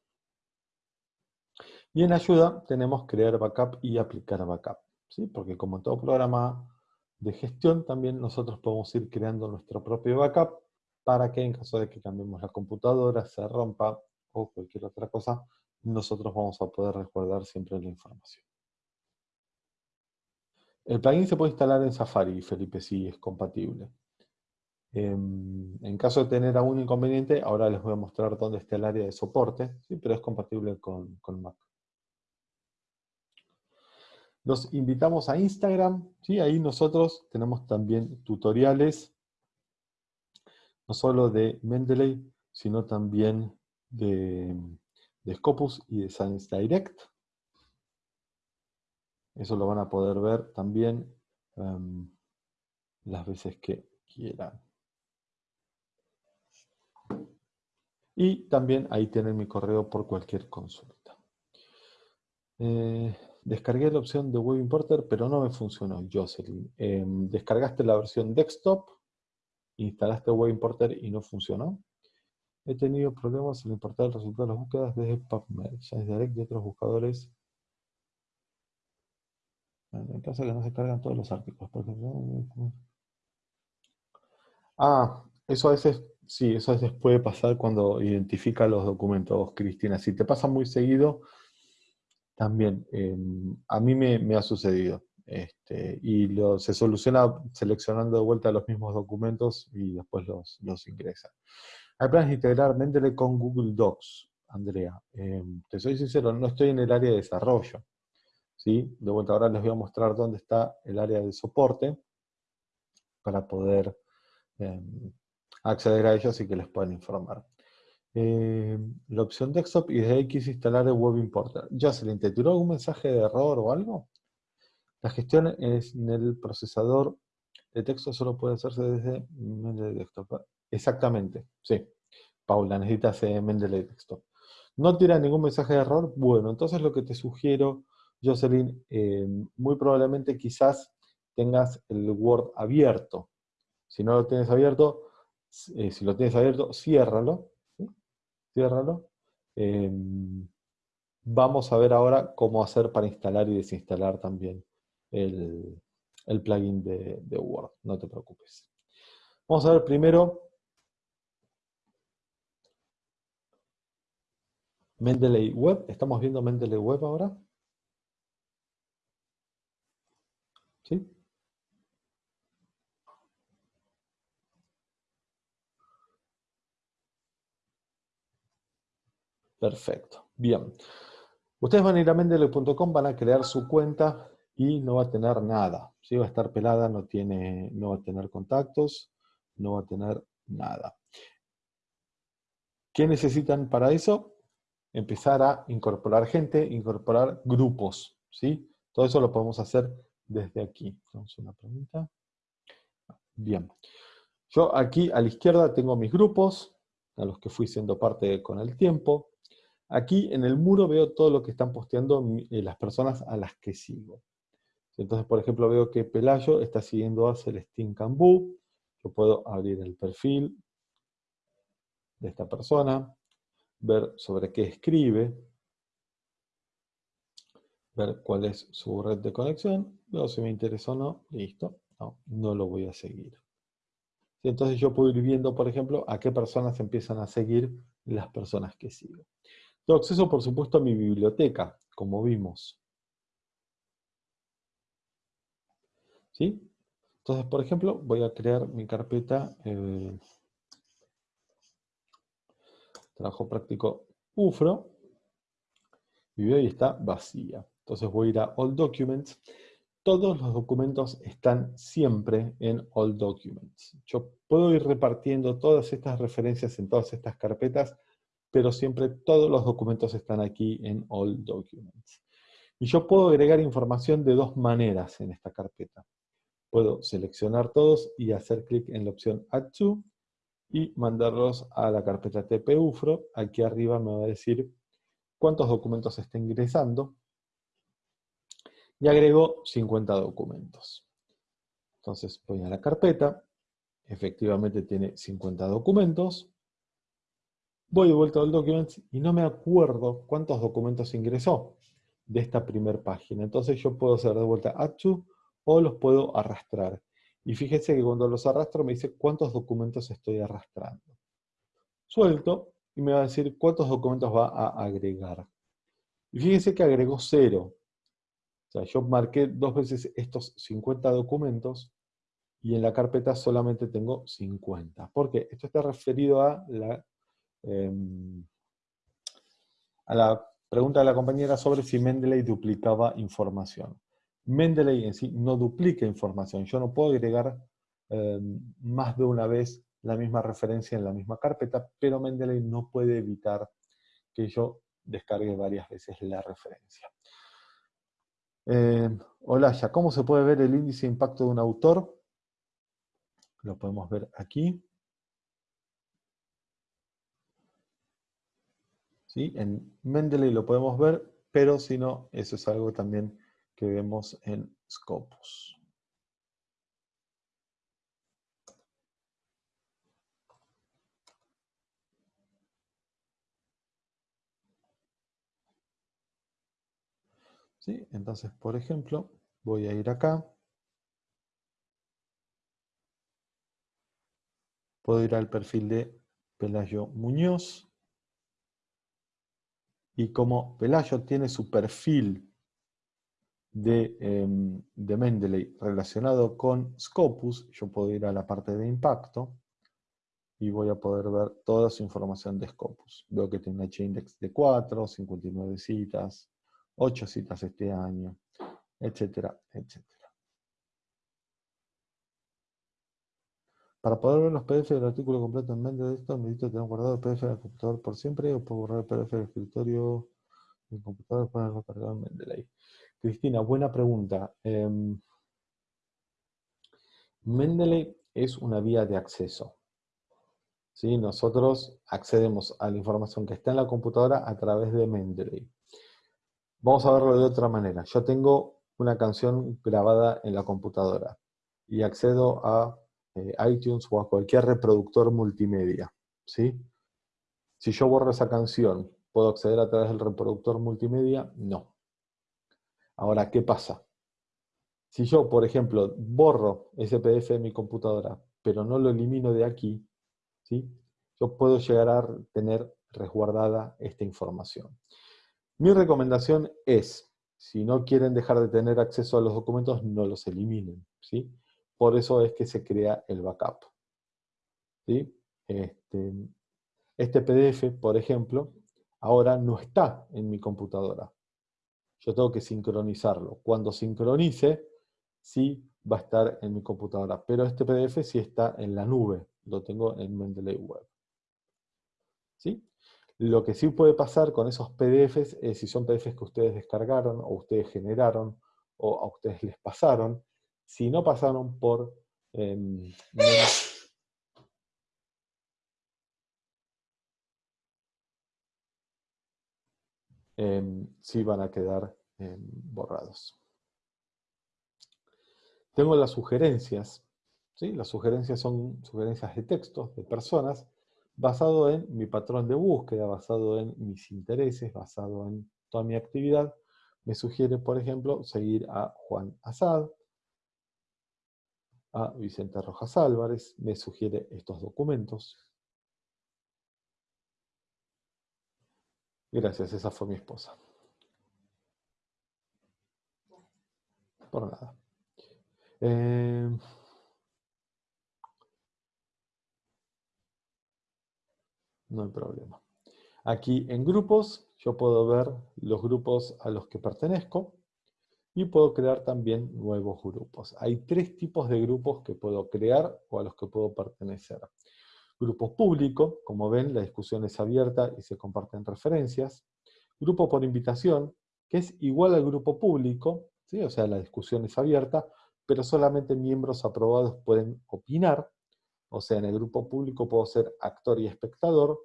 Y en ayuda tenemos crear backup y aplicar backup, ¿sí? porque como todo programa de gestión, también nosotros podemos ir creando nuestro propio backup para que en caso de que cambiemos la computadora, se rompa o cualquier otra cosa, nosotros vamos a poder resguardar siempre la información. El plugin se puede instalar en Safari, Felipe, si es compatible. Em, en, caso de tener algún inconveniente, ahora les voy a mostrar dónde está el área de soporte, ¿sí? pero es compatible con, con Mac. Los invitamos a Instagram, ¿sí? ahí nosotros tenemos también tutoriales, no solo de Mendeley, sino también de, Scopus y de Science Direct. Eso lo van a poder ver también em, las veces que quieran. Y también ahí tienen mi correo por cualquier consulta. Eh, descargué la opción de Web Importer, pero no me funcionó, Jocelyn. Em, descargaste la versión desktop, instalaste Web Importer y no funcionó. He tenido problemas en importar el resultado de las búsquedas desde PubMed, Direct y otros buscadores. En caso que no se cargan todos los artículos. Ah, eso a veces, sí, eso a veces puede pasar cuando identifica los documentos, Cristina. Si te pasa muy seguido, también, em, a mí me, ha sucedido. Este, y se soluciona seleccionando de vuelta los mismos documentos y después los, los ingresa. Hay planes de integrar Mendeley con Google Docs, Andrea. Em, te soy sincero, no estoy en el área de desarrollo. ¿sí? De vuelta ahora les voy a mostrar dónde está el área de soporte para poder em, acceder a ellos y que les puedan informar. Em, la opción desktop y desde X instalar el web importer. Jocelyn, ¿te tiró algún mensaje de error o algo? La gestión en el procesador de texto solo puede hacerse desde Mendeley Desktop. Exactamente, sí. Paula, necesitas eh, Mendeley Desktop. ¿No tira ningún mensaje de error? Bueno, entonces lo que te sugiero, Jocelyn, eh, muy probablemente quizás tengas el Word abierto. Si no lo tienes abierto, eh, si lo tienes abierto, ciérralo. Ciérralo. Em, vamos a ver ahora cómo hacer para instalar y desinstalar también el, plugin de, de Word. No te preocupes. Vamos a ver primero Mendeley Web, ¿estamos viendo Mendeley Web ahora? ¿Sí? Perfecto, bien. Ustedes van a ir a mendeley.com, van a crear su cuenta y no va a tener nada. ¿sí? Va a estar pelada, no, tiene, no va a tener contactos, no va a tener nada. ¿Qué necesitan para eso? empezar a incorporar gente, incorporar grupos, ¿sí? Todo eso lo podemos hacer desde aquí. A una pregunta. Bien. Yo aquí a la izquierda tengo mis grupos, a los que fui siendo parte con el tiempo. Aquí en el muro veo todo lo que están posteando eh, las personas a las que sigo. Entonces, por ejemplo, veo que Pelayo está siguiendo a Celestín Cambú. Yo puedo abrir el perfil de esta persona ver sobre qué escribe, ver cuál es su red de conexión, luego si me interesa o no, listo, no, no lo voy a seguir. Entonces yo puedo ir viendo, por ejemplo, a qué personas empiezan a seguir las personas que sigo. Tengo acceso, por supuesto, a mi biblioteca, como vimos. ¿Sí? Entonces, por ejemplo, voy a crear mi carpeta eh, trabajo práctico UFRO, y hoy está vacía. Entonces voy a ir a All Documents. Todos los documentos están siempre en All Documents. Yo puedo ir repartiendo todas estas referencias en todas estas carpetas, pero siempre todos los documentos están aquí en All Documents. Y yo puedo agregar información de dos maneras en esta carpeta. Puedo seleccionar todos y hacer clic en la opción Add to, y mandarlos a la carpeta tpufro. Aquí arriba me va a decir cuántos documentos está ingresando. Y agrego 50 documentos. Entonces voy a la carpeta. Efectivamente tiene 50 documentos. Voy de vuelta al Documents y no me acuerdo cuántos documentos ingresó de esta primera página. Entonces yo puedo hacer de vuelta Add to o los puedo arrastrar. Y fíjense que cuando los arrastro me dice cuántos documentos estoy arrastrando. Suelto y me va a decir cuántos documentos va a agregar. Y fíjense que agregó cero. O sea, yo marqué dos veces estos 50 documentos y en la carpeta solamente tengo 50. ¿Por qué? Esto está referido a la, em, a la pregunta de la compañera sobre si Mendeley duplicaba información. Mendeley en sí no duplica información. Yo no puedo agregar em, más de una vez la misma referencia en la misma carpeta, pero Mendeley no puede evitar que yo descargue varias veces la referencia. Eh, hola, ya, ¿cómo se puede ver el índice de impacto de un autor? Lo podemos ver aquí. ¿Sí? En Mendeley lo podemos ver, pero si no, eso es algo también que vemos en Scopus. ¿Sí? Entonces, por ejemplo, voy a ir acá. Puedo ir al perfil de Pelayo Muñoz. Y como Pelayo tiene su perfil de, em, de, Mendeley relacionado con Scopus, yo puedo ir a la parte de impacto y voy a poder ver toda su información de Scopus. Veo que tiene un H-index de 4, 59 citas, ocho citas este año, etcétera, etcétera. Para poder ver los PDF del artículo completo en mente de esto, necesito tener guardado el PDF en el computador por siempre o puedo borrar el PDF del escritorio del computador y ponerlo cargado en Mendeley. Cristina, buena pregunta. Em, Mendeley es una vía de acceso. ¿Sí? Nosotros accedemos a la información que está en la computadora a través de Mendeley. Vamos a verlo de otra manera. Yo tengo una canción grabada en la computadora y accedo a eh, iTunes o a cualquier reproductor multimedia. ¿sí? Si yo borro esa canción, ¿puedo acceder a través del reproductor multimedia? No. Ahora, ¿qué pasa? Si yo, por ejemplo, borro ese PDF de mi computadora, pero no lo elimino de aquí, ¿sí? yo puedo llegar a tener resguardada esta información. Mi recomendación es, si no quieren dejar de tener acceso a los documentos, no los eliminen. ¿sí? Por eso es que se crea el backup. Este, este PDF, por ejemplo, ahora no está en mi computadora. Yo tengo que sincronizarlo. Cuando sincronice, sí va a estar en mi computadora. Pero este PDF sí está en la nube. Lo tengo en Mendeley Web. ¿Sí? Lo que sí puede pasar con esos PDFs es si son PDFs que ustedes descargaron o ustedes generaron o a ustedes les pasaron, si no pasaron por eh, sí van a quedar em, borrados. Tengo las sugerencias. ¿sí? Las sugerencias son sugerencias de textos, de personas, basado en mi patrón de búsqueda, basado en mis intereses, basado en toda mi actividad, me sugiere, por ejemplo, seguir a Juan Asad, a Vicente Rojas Álvarez, me sugiere estos documentos. Gracias, esa fue mi esposa. Por nada. Eh, no hay problema. Aquí en grupos, yo puedo ver los grupos a los que pertenezco y puedo crear también nuevos grupos. Hay tres tipos de grupos que puedo crear o a los que puedo pertenecer. Grupo público, como ven, la discusión es abierta y se comparten referencias. Grupo por invitación, que es igual al grupo público, ¿sí? o sea, la discusión es abierta, pero solamente miembros aprobados pueden opinar, o sea, en el grupo público puedo ser actor y espectador,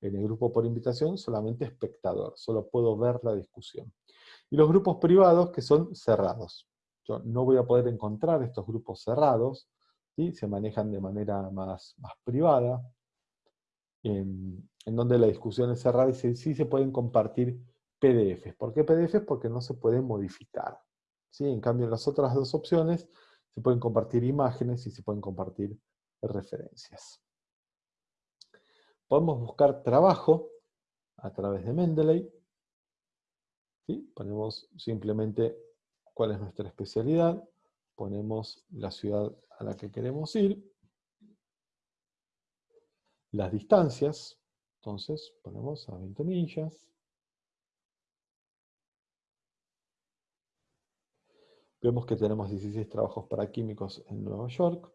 en el grupo por invitación solamente espectador, solo puedo ver la discusión. Y los grupos privados que son cerrados. Yo no voy a poder encontrar estos grupos cerrados, ¿sí? se manejan de manera más, más privada, en, donde la discusión es cerrada y sí se pueden compartir PDFs. ¿Por qué PDFs? Porque no se pueden modificar. ¿sí? En cambio, en las otras dos opciones se pueden compartir imágenes y se pueden compartir referencias. podemos buscar trabajo a través de Mendeley. ¿Sí? Ponemos simplemente cuál es nuestra especialidad, ponemos la ciudad a la que queremos ir, las distancias, entonces ponemos a 20 millas, Vemos que tenemos 16 trabajos para químicos en Nueva York.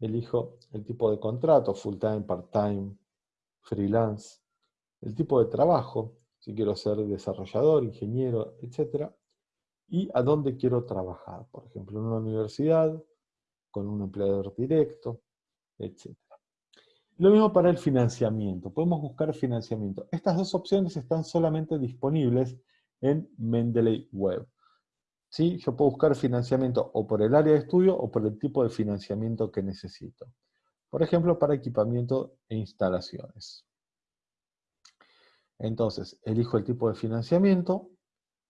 Elijo el tipo de contrato, full time, part time, freelance. El tipo de trabajo, si quiero ser desarrollador, ingeniero, etc. Y a dónde quiero trabajar. Por ejemplo, en una universidad, con un empleador directo, etc. Lo mismo para el financiamiento. Podemos buscar financiamiento. Estas dos opciones están solamente disponibles en Mendeley Web. ¿sí? Yo puedo buscar financiamiento o por el área de estudio o por el tipo de financiamiento que necesito. Por ejemplo, para equipamiento e instalaciones. Entonces, elijo el tipo de financiamiento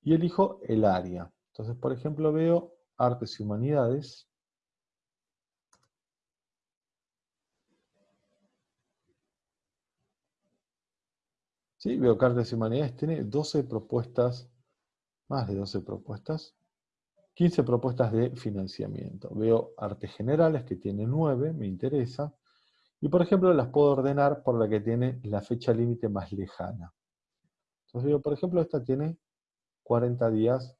y elijo el área. Entonces, por ejemplo, veo artes y humanidades. ¿Sí? Veo que artes y humanidades tiene 12 propuestas, más de 12 propuestas, 15 propuestas de financiamiento. Veo artes generales que tiene 9, me interesa. Y por ejemplo las puedo ordenar por la que tiene la fecha límite más lejana. Entonces digo, por ejemplo, esta tiene 40 días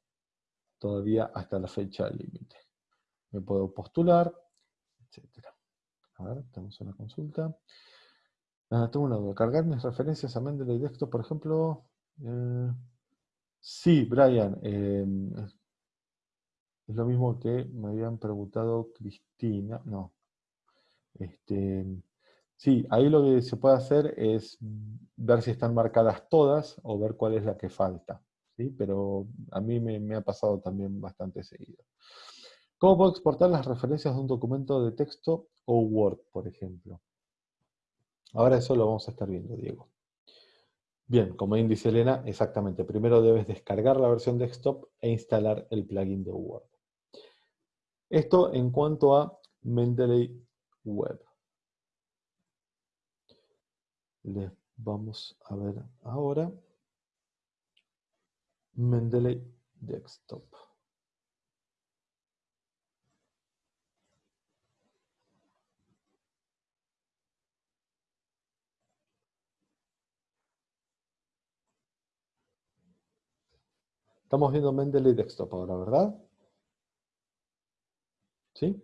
todavía hasta la fecha límite. Me puedo postular, etc. A ver, tenemos una consulta. Ah, tengo una duda. ¿Cargar mis referencias a Mendeley Desktop, por ejemplo? Eh, sí, Brian. Eh, es lo mismo que me habían preguntado Cristina. No. Este, sí, ahí lo que se puede hacer es ver si están marcadas todas o ver cuál es la que falta. ¿sí? Pero a mí me, ha pasado también bastante seguido. ¿Cómo puedo exportar las referencias de un documento de texto o Word, por ejemplo? Ahora eso lo vamos a estar viendo, Diego. Bien, como bien dice Elena, exactamente. Primero debes descargar la versión desktop e instalar el plugin de Word. Esto en cuanto a Mendeley Web. Le vamos a ver ahora Mendeley Desktop. Estamos viendo Mendeley Desktop ahora, ¿verdad? ¿Sí?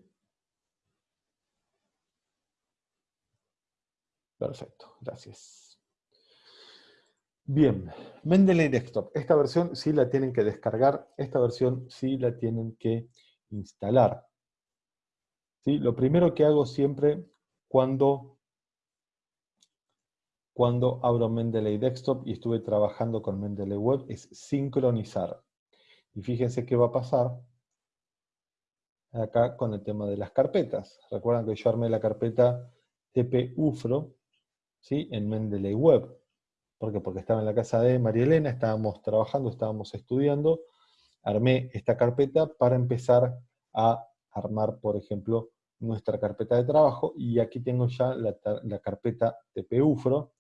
Perfecto, gracias. Bien, Mendeley Desktop. Esta versión sí la tienen que descargar, esta versión sí la tienen que instalar. ¿Sí? Lo primero que hago siempre cuando, cuando abro Mendeley Desktop y estuve trabajando con Mendeley Web es sincronizar. Y fíjense qué va a pasar acá con el tema de las carpetas. Recuerdan que yo armé la carpeta TP-UFRO ¿sí? en Mendeley Web. ¿Por qué? Porque estaba en la casa de María Elena, estábamos trabajando, estábamos estudiando, armé esta carpeta para empezar a armar, por ejemplo, nuestra carpeta de trabajo, y aquí tengo ya la, la carpeta TP-UFRO,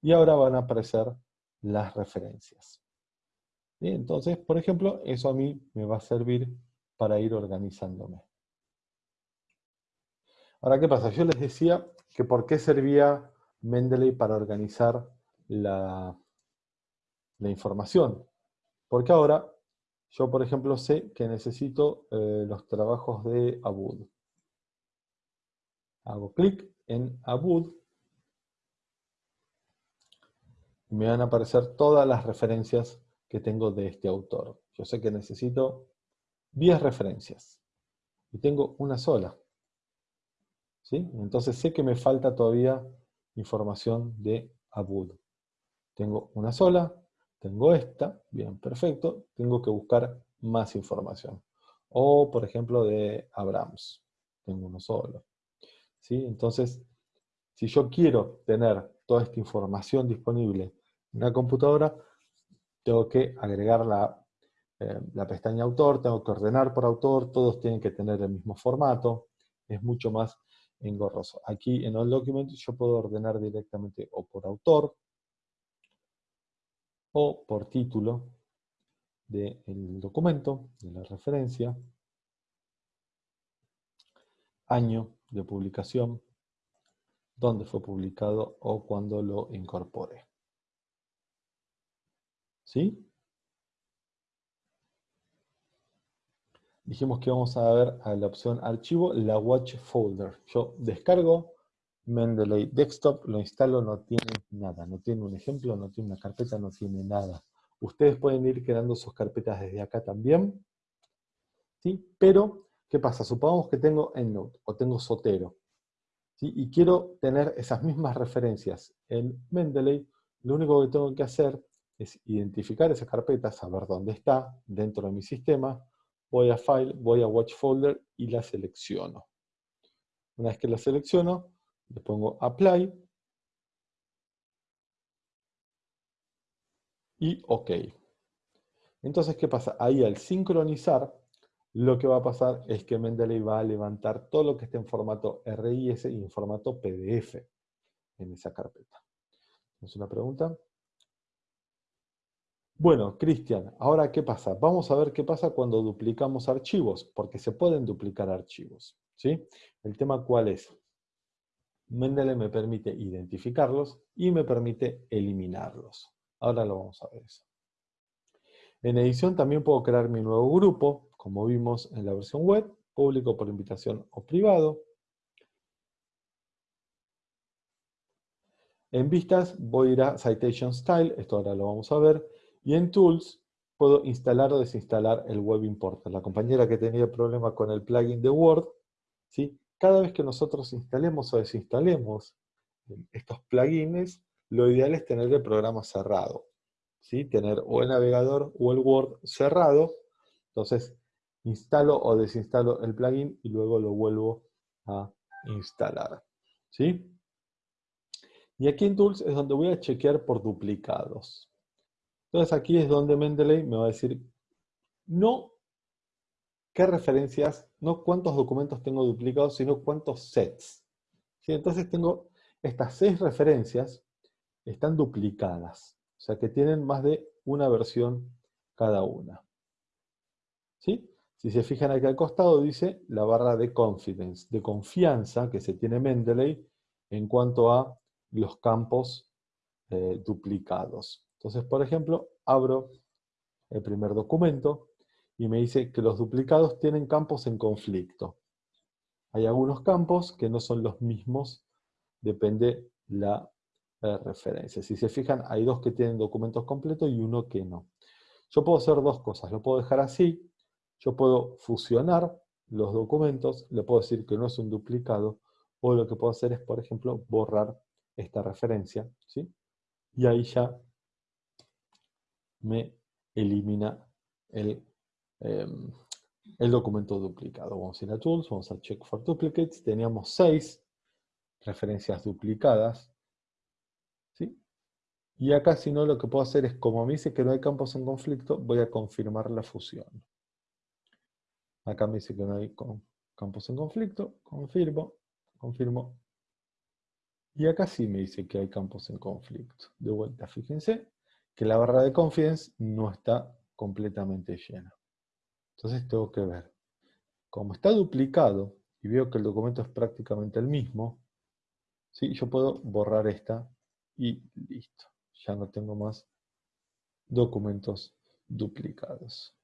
y ahora van a aparecer las referencias. Entonces, por ejemplo, eso a mí me va a servir para ir organizándome. Ahora, ¿qué pasa? Yo les decía que por qué servía Mendeley para organizar la, información. Porque ahora yo, por ejemplo, sé que necesito eh, los trabajos de Abud. Hago clic en Abud. Me van a aparecer todas las referencias que tengo de este autor. Yo sé que necesito 10 referencias. Y tengo una sola. ¿Sí? Entonces sé que me falta todavía información de Abud. Tengo una sola, tengo esta, bien, perfecto. Tengo que buscar más información. O, por ejemplo, de Abrams. Tengo uno solo. ¿Sí? Entonces, si yo quiero tener toda esta información disponible en la computadora, tengo que agregar la eh, la pestaña autor, tengo que ordenar por autor, todos tienen que tener el mismo formato, es mucho más engorroso. Aquí en All Documents yo puedo ordenar directamente o por autor o por título del documento, de la referencia, año de publicación, dónde fue publicado o cuándo lo incorporé. ¿Sí? Dijimos que vamos a ver a la opción archivo, la watch folder. Yo descargo Mendeley Desktop, lo instalo, no tiene nada, no tiene un ejemplo, no tiene una carpeta, no tiene nada. Ustedes pueden ir creando sus carpetas desde acá también, ¿sí? Pero, ¿qué pasa? Supongamos que tengo EndNote o tengo Sotero, ¿sí? y quiero tener esas mismas referencias en Mendeley, lo único que tengo que hacer es identificar esa carpeta, saber dónde está dentro de mi sistema, voy a File, voy a Watch Folder y la selecciono. Una vez que la selecciono, le pongo Apply y OK. Entonces, ¿qué pasa? Ahí al sincronizar, lo que va a pasar es que Mendeley va a levantar todo lo que esté en formato RIS y en formato PDF en esa carpeta. ¿Es una pregunta? Bueno, Cristian, ahora ¿qué pasa? Vamos a ver qué pasa cuando duplicamos archivos, porque se pueden duplicar archivos. ¿sí? El tema cuál es. Mendeley me permite identificarlos y me permite eliminarlos. Ahora lo vamos a ver eso. En edición también puedo crear mi nuevo grupo, como vimos en la versión web, público por invitación o privado. En vistas voy a ir a Citation Style, esto ahora lo vamos a ver, y en Tools puedo instalar o desinstalar el Web Importer. La compañera que tenía problema con el plugin de Word, ¿sí? cada vez que nosotros instalemos o desinstalemos estos plugins, lo ideal es tener el programa cerrado. ¿sí? Tener o el navegador o el Word cerrado. Entonces, instalo o desinstalo el plugin y luego lo vuelvo a instalar. ¿sí? Y aquí en Tools es donde voy a chequear por duplicados. Entonces aquí es donde Mendeley me va a decir, no qué referencias, no cuántos documentos tengo duplicados, sino cuántos sets. ¿Sí? Entonces tengo estas seis referencias, están duplicadas, o sea que tienen más de una versión cada una. ¿Sí? Si se fijan aquí al costado dice la barra de confidence, de confianza que se tiene Mendeley en cuanto a los campos eh, duplicados. Entonces, por ejemplo, abro el primer documento y me dice que los duplicados tienen campos en conflicto. Hay algunos campos que no son los mismos, depende la eh, referencia. Si se fijan, hay dos que tienen documentos completos y uno que no. Yo puedo hacer dos cosas, lo puedo dejar así, yo puedo fusionar los documentos, le puedo decir que no es un duplicado, o lo que puedo hacer es, por ejemplo, borrar esta referencia, ¿sí? Y ahí ya me elimina el, em, el documento duplicado. Vamos a ir a Tools, vamos a Check for Duplicates. Teníamos seis referencias duplicadas. ¿sí? Y acá, si no, lo que puedo hacer es, como me dice que no hay campos en conflicto, voy a confirmar la fusión. Acá me dice que no hay campos en conflicto, confirmo, confirmo. Y acá sí me dice que hay campos en conflicto. De vuelta, fíjense, que la barra de confidence no está completamente llena. Entonces tengo que ver. Como está duplicado, y veo que el documento es prácticamente el mismo, ¿sí? yo puedo borrar esta y listo. Ya no tengo más documentos duplicados.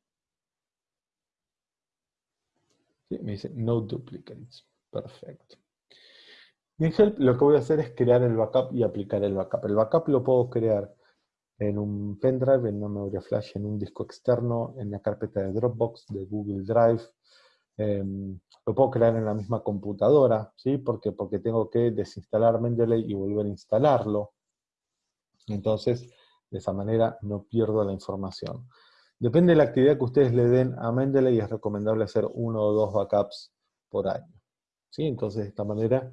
Me dice no duplicates. Perfecto. En Help lo que voy a hacer es crear el backup y aplicar el backup. El backup lo puedo crear en un pendrive, en una memoria flash, en un disco externo, en la carpeta de Dropbox, de Google Drive. Em, lo puedo crear en la misma computadora, ¿sí? Porque, porque tengo que desinstalar Mendeley y volver a instalarlo. Entonces, de esa manera no pierdo la información. Depende de la actividad que ustedes le den a Mendeley, es recomendable hacer uno o dos backups por año. ¿sí? Entonces, de esta manera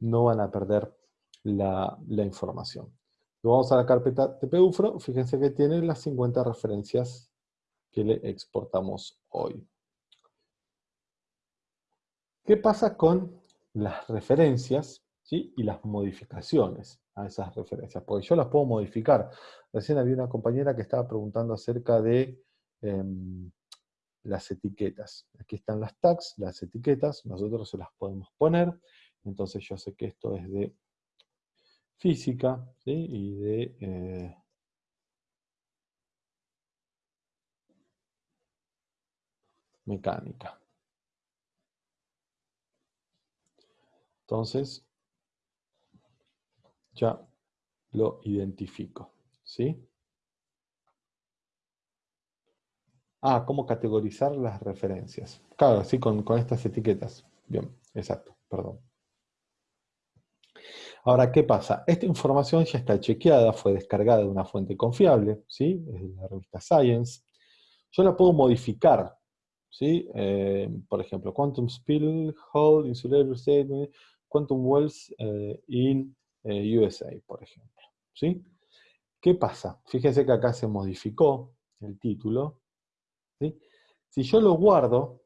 no van a perder la, la información vamos a la carpeta TPUFRO, fíjense que tiene las 50 referencias que le exportamos hoy. ¿Qué pasa con las referencias ¿sí? y las modificaciones a esas referencias, porque yo las puedo modificar. Recién había una compañera que estaba preguntando acerca de em, las etiquetas. Aquí están las tags, las etiquetas, nosotros se las podemos poner, entonces yo sé que esto es de física y de... Eh, mecánica. Entonces, ya lo identifico. ¿Sí? Ah, ¿cómo categorizar las referencias? Claro, sí, con, con estas etiquetas. Bien, exacto, perdón. Ahora, ¿qué pasa? Esta información ya está chequeada, fue descargada de una fuente confiable, ¿sí? Es la revista Science. Yo la puedo modificar, ¿sí? Eh, por ejemplo, Quantum Spill, Hole, Insulator Statement, Quantum Wells eh, in eh, USA, por ejemplo, ¿sí? ¿Qué pasa? Fíjense que acá se modificó el título, si yo lo guardo,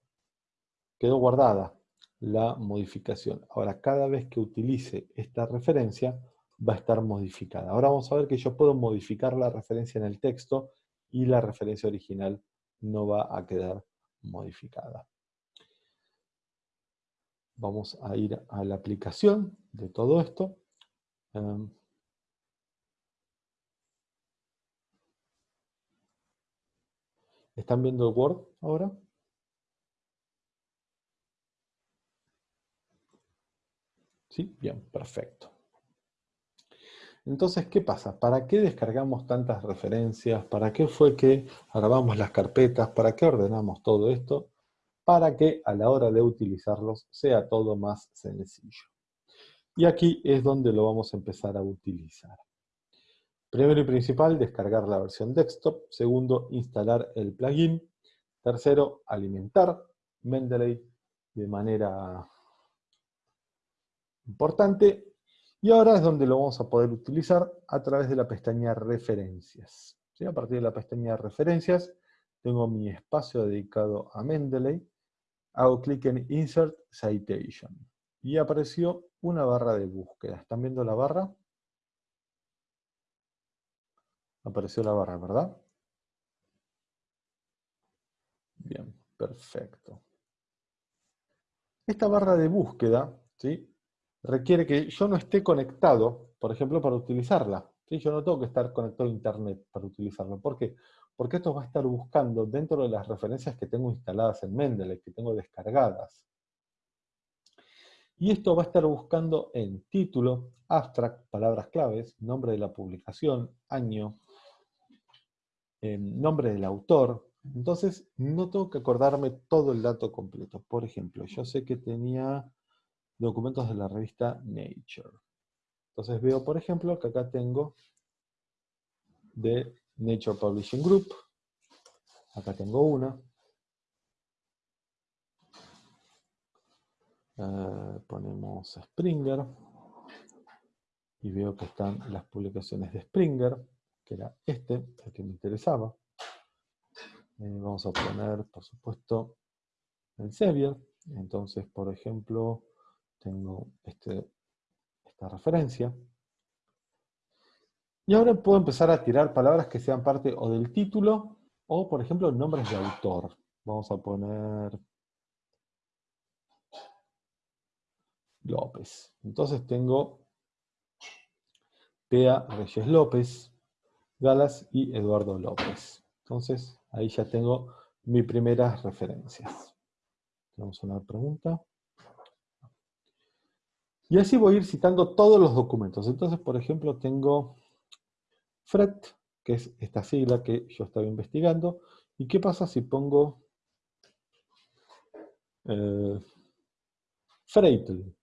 quedó guardada la modificación. Ahora, cada vez que utilice esta referencia, va a estar modificada. Ahora vamos a ver que yo puedo modificar la referencia en el texto y la referencia original no va a quedar modificada. Vamos a ir a la aplicación de todo esto. Em, ¿Están viendo el Word ahora? ¿Sí? Bien, perfecto. Entonces, ¿qué pasa? ¿Para qué descargamos tantas referencias? ¿Para qué fue que grabamos las carpetas? ¿Para qué ordenamos todo esto? Para que a la hora de utilizarlos sea todo más sencillo. Y aquí es donde lo vamos a empezar a utilizar. Primero y principal, descargar la versión desktop. Segundo, instalar el plugin. Tercero, alimentar Mendeley de manera importante. Y ahora es donde lo vamos a poder utilizar a través de la pestaña Referencias. A partir de la pestaña Referencias, tengo mi espacio dedicado a Mendeley. Hago clic en Insert Citation. Y apareció una barra de búsqueda. ¿Están viendo la barra? Apareció la barra, ¿verdad? Bien, perfecto. Esta barra de búsqueda ¿sí? Requiere que yo no esté conectado, por ejemplo, para utilizarla. ¿sí? Yo no tengo que estar conectado a Internet para utilizarlo. ¿Por qué? Porque esto va a estar buscando dentro de las referencias que tengo instaladas en Mendeley, que tengo descargadas. Y esto va a estar buscando en título, abstract, palabras claves, nombre de la publicación, año, nombre del autor. Entonces, no tengo que acordarme todo el dato completo. Por ejemplo, yo sé que tenía documentos de la revista Nature. Entonces veo, por ejemplo, que acá tengo de Nature Publishing Group. Acá tengo una. Eh, ponemos Springer. Y veo que están las publicaciones de Springer que era este, el que me interesaba. Eh, vamos a poner, por supuesto, el Sevier. Entonces, por ejemplo, tengo este, esta referencia. Y ahora puedo empezar a tirar palabras que sean parte o del título, o por ejemplo, nombres de autor. Vamos a poner López. Entonces tengo Pea Reyes López, Galas y Eduardo López. Entonces, ahí ya tengo mis primeras referencias. Tenemos una pregunta. Y así voy a ir citando todos los documentos. Entonces, por ejemplo, tengo FRET, que es esta sigla que yo estaba investigando. ¿Y qué pasa si pongo eh, Freitel?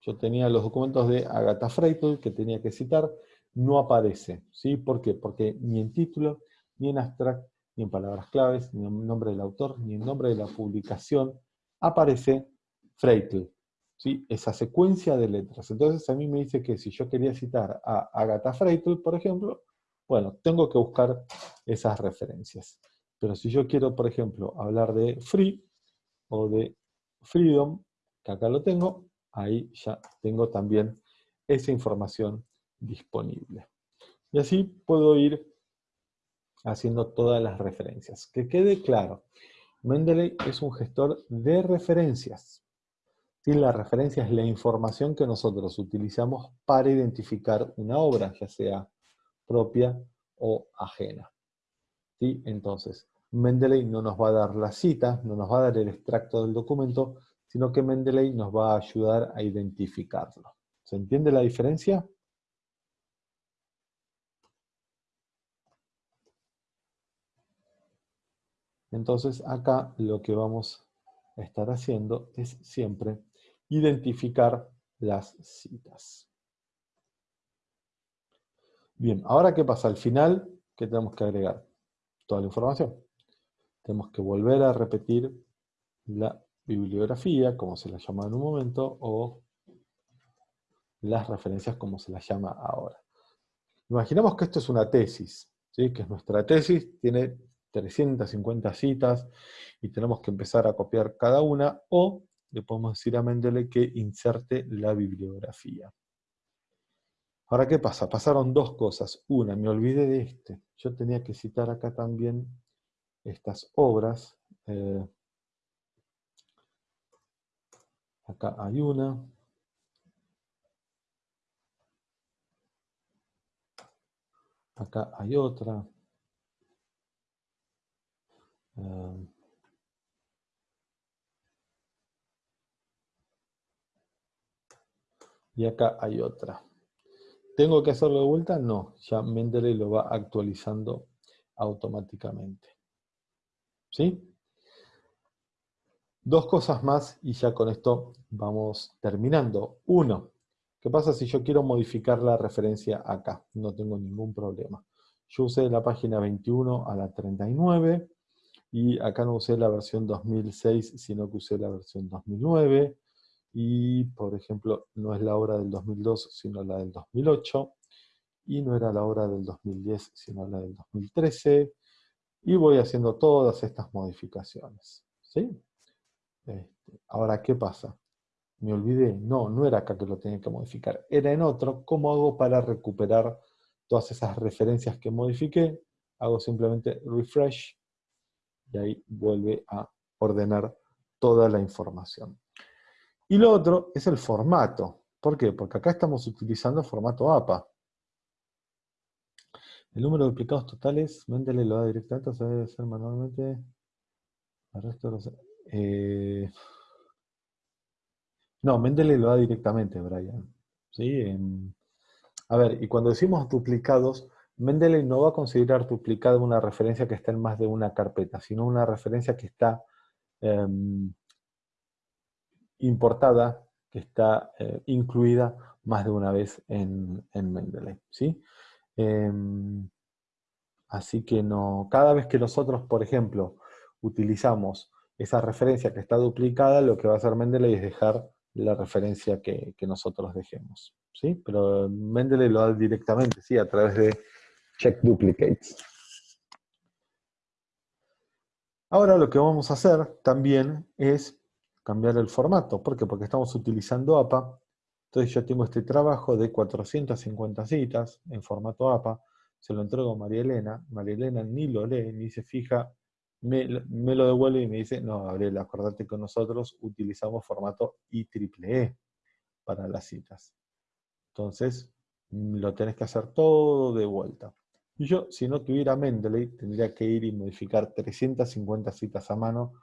Yo tenía los documentos de Agatha Freitel que tenía que citar no aparece. ¿sí? ¿Por qué? Porque ni en título, ni en abstract, ni en palabras claves, ni en nombre del autor, ni en nombre de la publicación, aparece Freitel. ¿Sí? Esa secuencia de letras. Entonces a mí me dice que si yo quería citar a Agatha Freitel, por ejemplo, bueno, tengo que buscar esas referencias. Pero si yo quiero, por ejemplo, hablar de free o de freedom, que acá lo tengo, ahí ya tengo también esa información disponible. Y así puedo ir haciendo todas las referencias. Que quede claro, Mendeley es un gestor de referencias. La referencia es la información que nosotros utilizamos para identificar una obra, ya sea propia o ajena. ¿Sí? Entonces, Mendeley no nos va a dar la cita, no nos va a dar el extracto del documento, sino que Mendeley nos va a ayudar a identificarlo. ¿Se entiende la diferencia? Entonces acá lo que vamos a estar haciendo es siempre identificar las citas. Bien, ahora ¿qué pasa? Al final, ¿qué tenemos que agregar? Toda la información. Tenemos que volver a repetir la bibliografía, como se la llama en un momento, o las referencias como se las llama ahora. Imaginemos que esto es una tesis, ¿sí? que es nuestra tesis, tiene 350 citas y tenemos que empezar a copiar cada una, o le podemos decir a Mendeley que inserte la bibliografía. Ahora, ¿qué pasa? Pasaron dos cosas. Una, me olvidé de este. Yo tenía que citar acá también estas obras. Eh, acá hay una. Acá hay otra. Eh, y acá hay otra. ¿Tengo que hacerlo de vuelta? No, ya Mendeley lo va actualizando automáticamente. ¿Sí? Dos cosas más y ya con esto vamos terminando. Uno, ¿qué pasa si yo quiero modificar la referencia acá? No tengo ningún problema. Yo usé la página 21 a la 39 y acá no usé la versión 2006, sino que usé la versión 2009 y, por ejemplo, no es la obra del 2002, sino la del 2008, y no era la obra del 2010, sino la del 2013, y voy haciendo todas estas modificaciones. ¿sí? Este, ahora, ¿qué pasa? Me olvidé, no, no era acá que lo tenía que modificar, era en otro. ¿Cómo hago para recuperar todas esas referencias que modifiqué? Hago simplemente refresh, y ahí vuelve a ordenar toda la información. Y lo otro es el formato. ¿Por qué? Porque acá estamos utilizando formato APA. El número de duplicados totales, Mendeley lo da directamente, o sea, debe ser manualmente. El resto los, eh, no, Mendeley lo da directamente, Brian. ¿Sí? a ver, y cuando decimos duplicados, Mendeley no va a considerar duplicada una referencia que está en más de una carpeta, sino una referencia que está em, importada que está eh, incluida más de una vez en, en Mendeley. ¿sí? Em, así que no, cada vez que nosotros, por ejemplo, utilizamos esa referencia que está duplicada, lo que va a hacer Mendeley es dejar la referencia que, nosotros dejemos. ¿sí? Pero Mendeley lo da directamente, ¿sí? a través de check duplicates. Ahora lo que vamos a hacer también es cambiar el formato. ¿Por qué? Porque estamos utilizando APA. Entonces yo tengo este trabajo de 450 citas en formato APA, se lo entrego a María Elena, María Elena ni lo lee, ni se fija, me, lo devuelve y me dice, no, Gabriela, acordate que nosotros utilizamos formato IEEE para las citas. Entonces, lo tenés que hacer todo de vuelta. Y yo, si no tuviera Mendeley, tendría que ir y modificar 350 citas a mano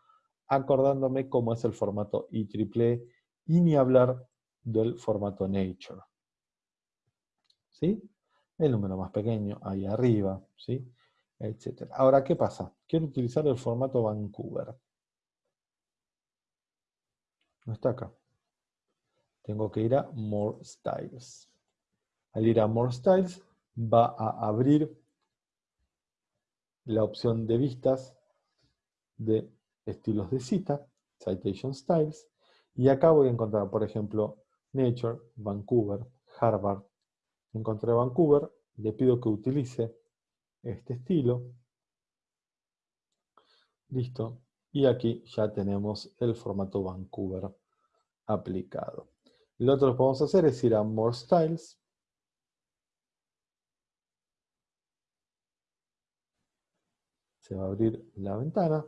acordándome cómo es el formato IEEE y ni hablar del formato Nature. ¿Sí? El número más pequeño, ahí arriba, ¿sí? Etcétera. Ahora, ¿qué pasa? Quiero utilizar el formato Vancouver. No está acá. Tengo que ir a More Styles. Al ir a More Styles, va a abrir la opción de vistas de estilos de cita, citation styles, y acá voy a encontrar, por ejemplo, Nature, Vancouver, Harvard. Encontré Vancouver, le pido que utilice este estilo. Listo. Y aquí ya tenemos el formato Vancouver aplicado. Lo otro que podemos hacer es ir a More Styles. Se va a abrir la ventana.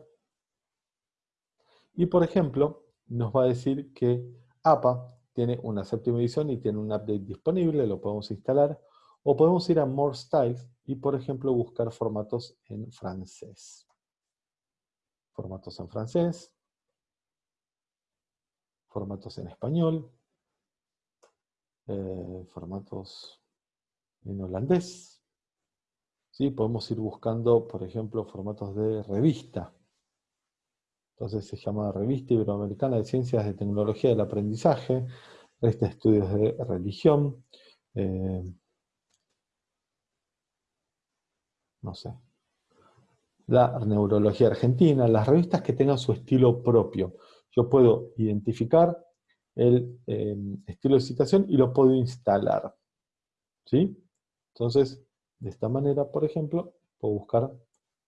Y por ejemplo, nos va a decir que APA tiene una séptima edición y tiene un update disponible, lo podemos instalar. O podemos ir a More Styles y, por ejemplo, buscar formatos en francés. Formatos en francés. Formatos en español. Eh, formatos en holandés. ¿Sí? Podemos ir buscando, por ejemplo, formatos de revista. Entonces se llama Revista Iberoamericana de Ciencias de Tecnología del Aprendizaje, revista de estudios de religión, eh, no sé, la neurología argentina, las revistas que tengan su estilo propio. Yo puedo identificar el eh, estilo de citación y lo puedo instalar. ¿Sí? Entonces, de esta manera, por ejemplo, puedo buscar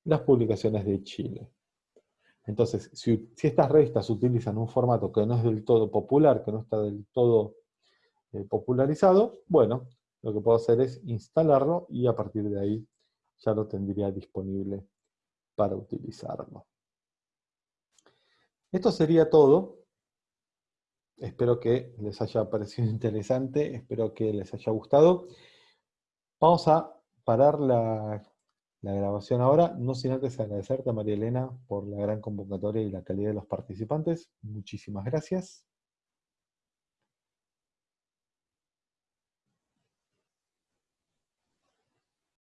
las publicaciones de Chile. Entonces, si, estas revistas utilizan un formato que no es del todo popular, que no está del todo eh, popularizado, bueno, lo que puedo hacer es instalarlo y a partir de ahí ya lo tendría disponible para utilizarlo. Esto sería todo. Espero que les haya parecido interesante, espero que les haya gustado. Vamos a parar la la grabación ahora, no sin antes agradecerte a María Elena por la gran convocatoria y la calidad de los participantes. Muchísimas gracias.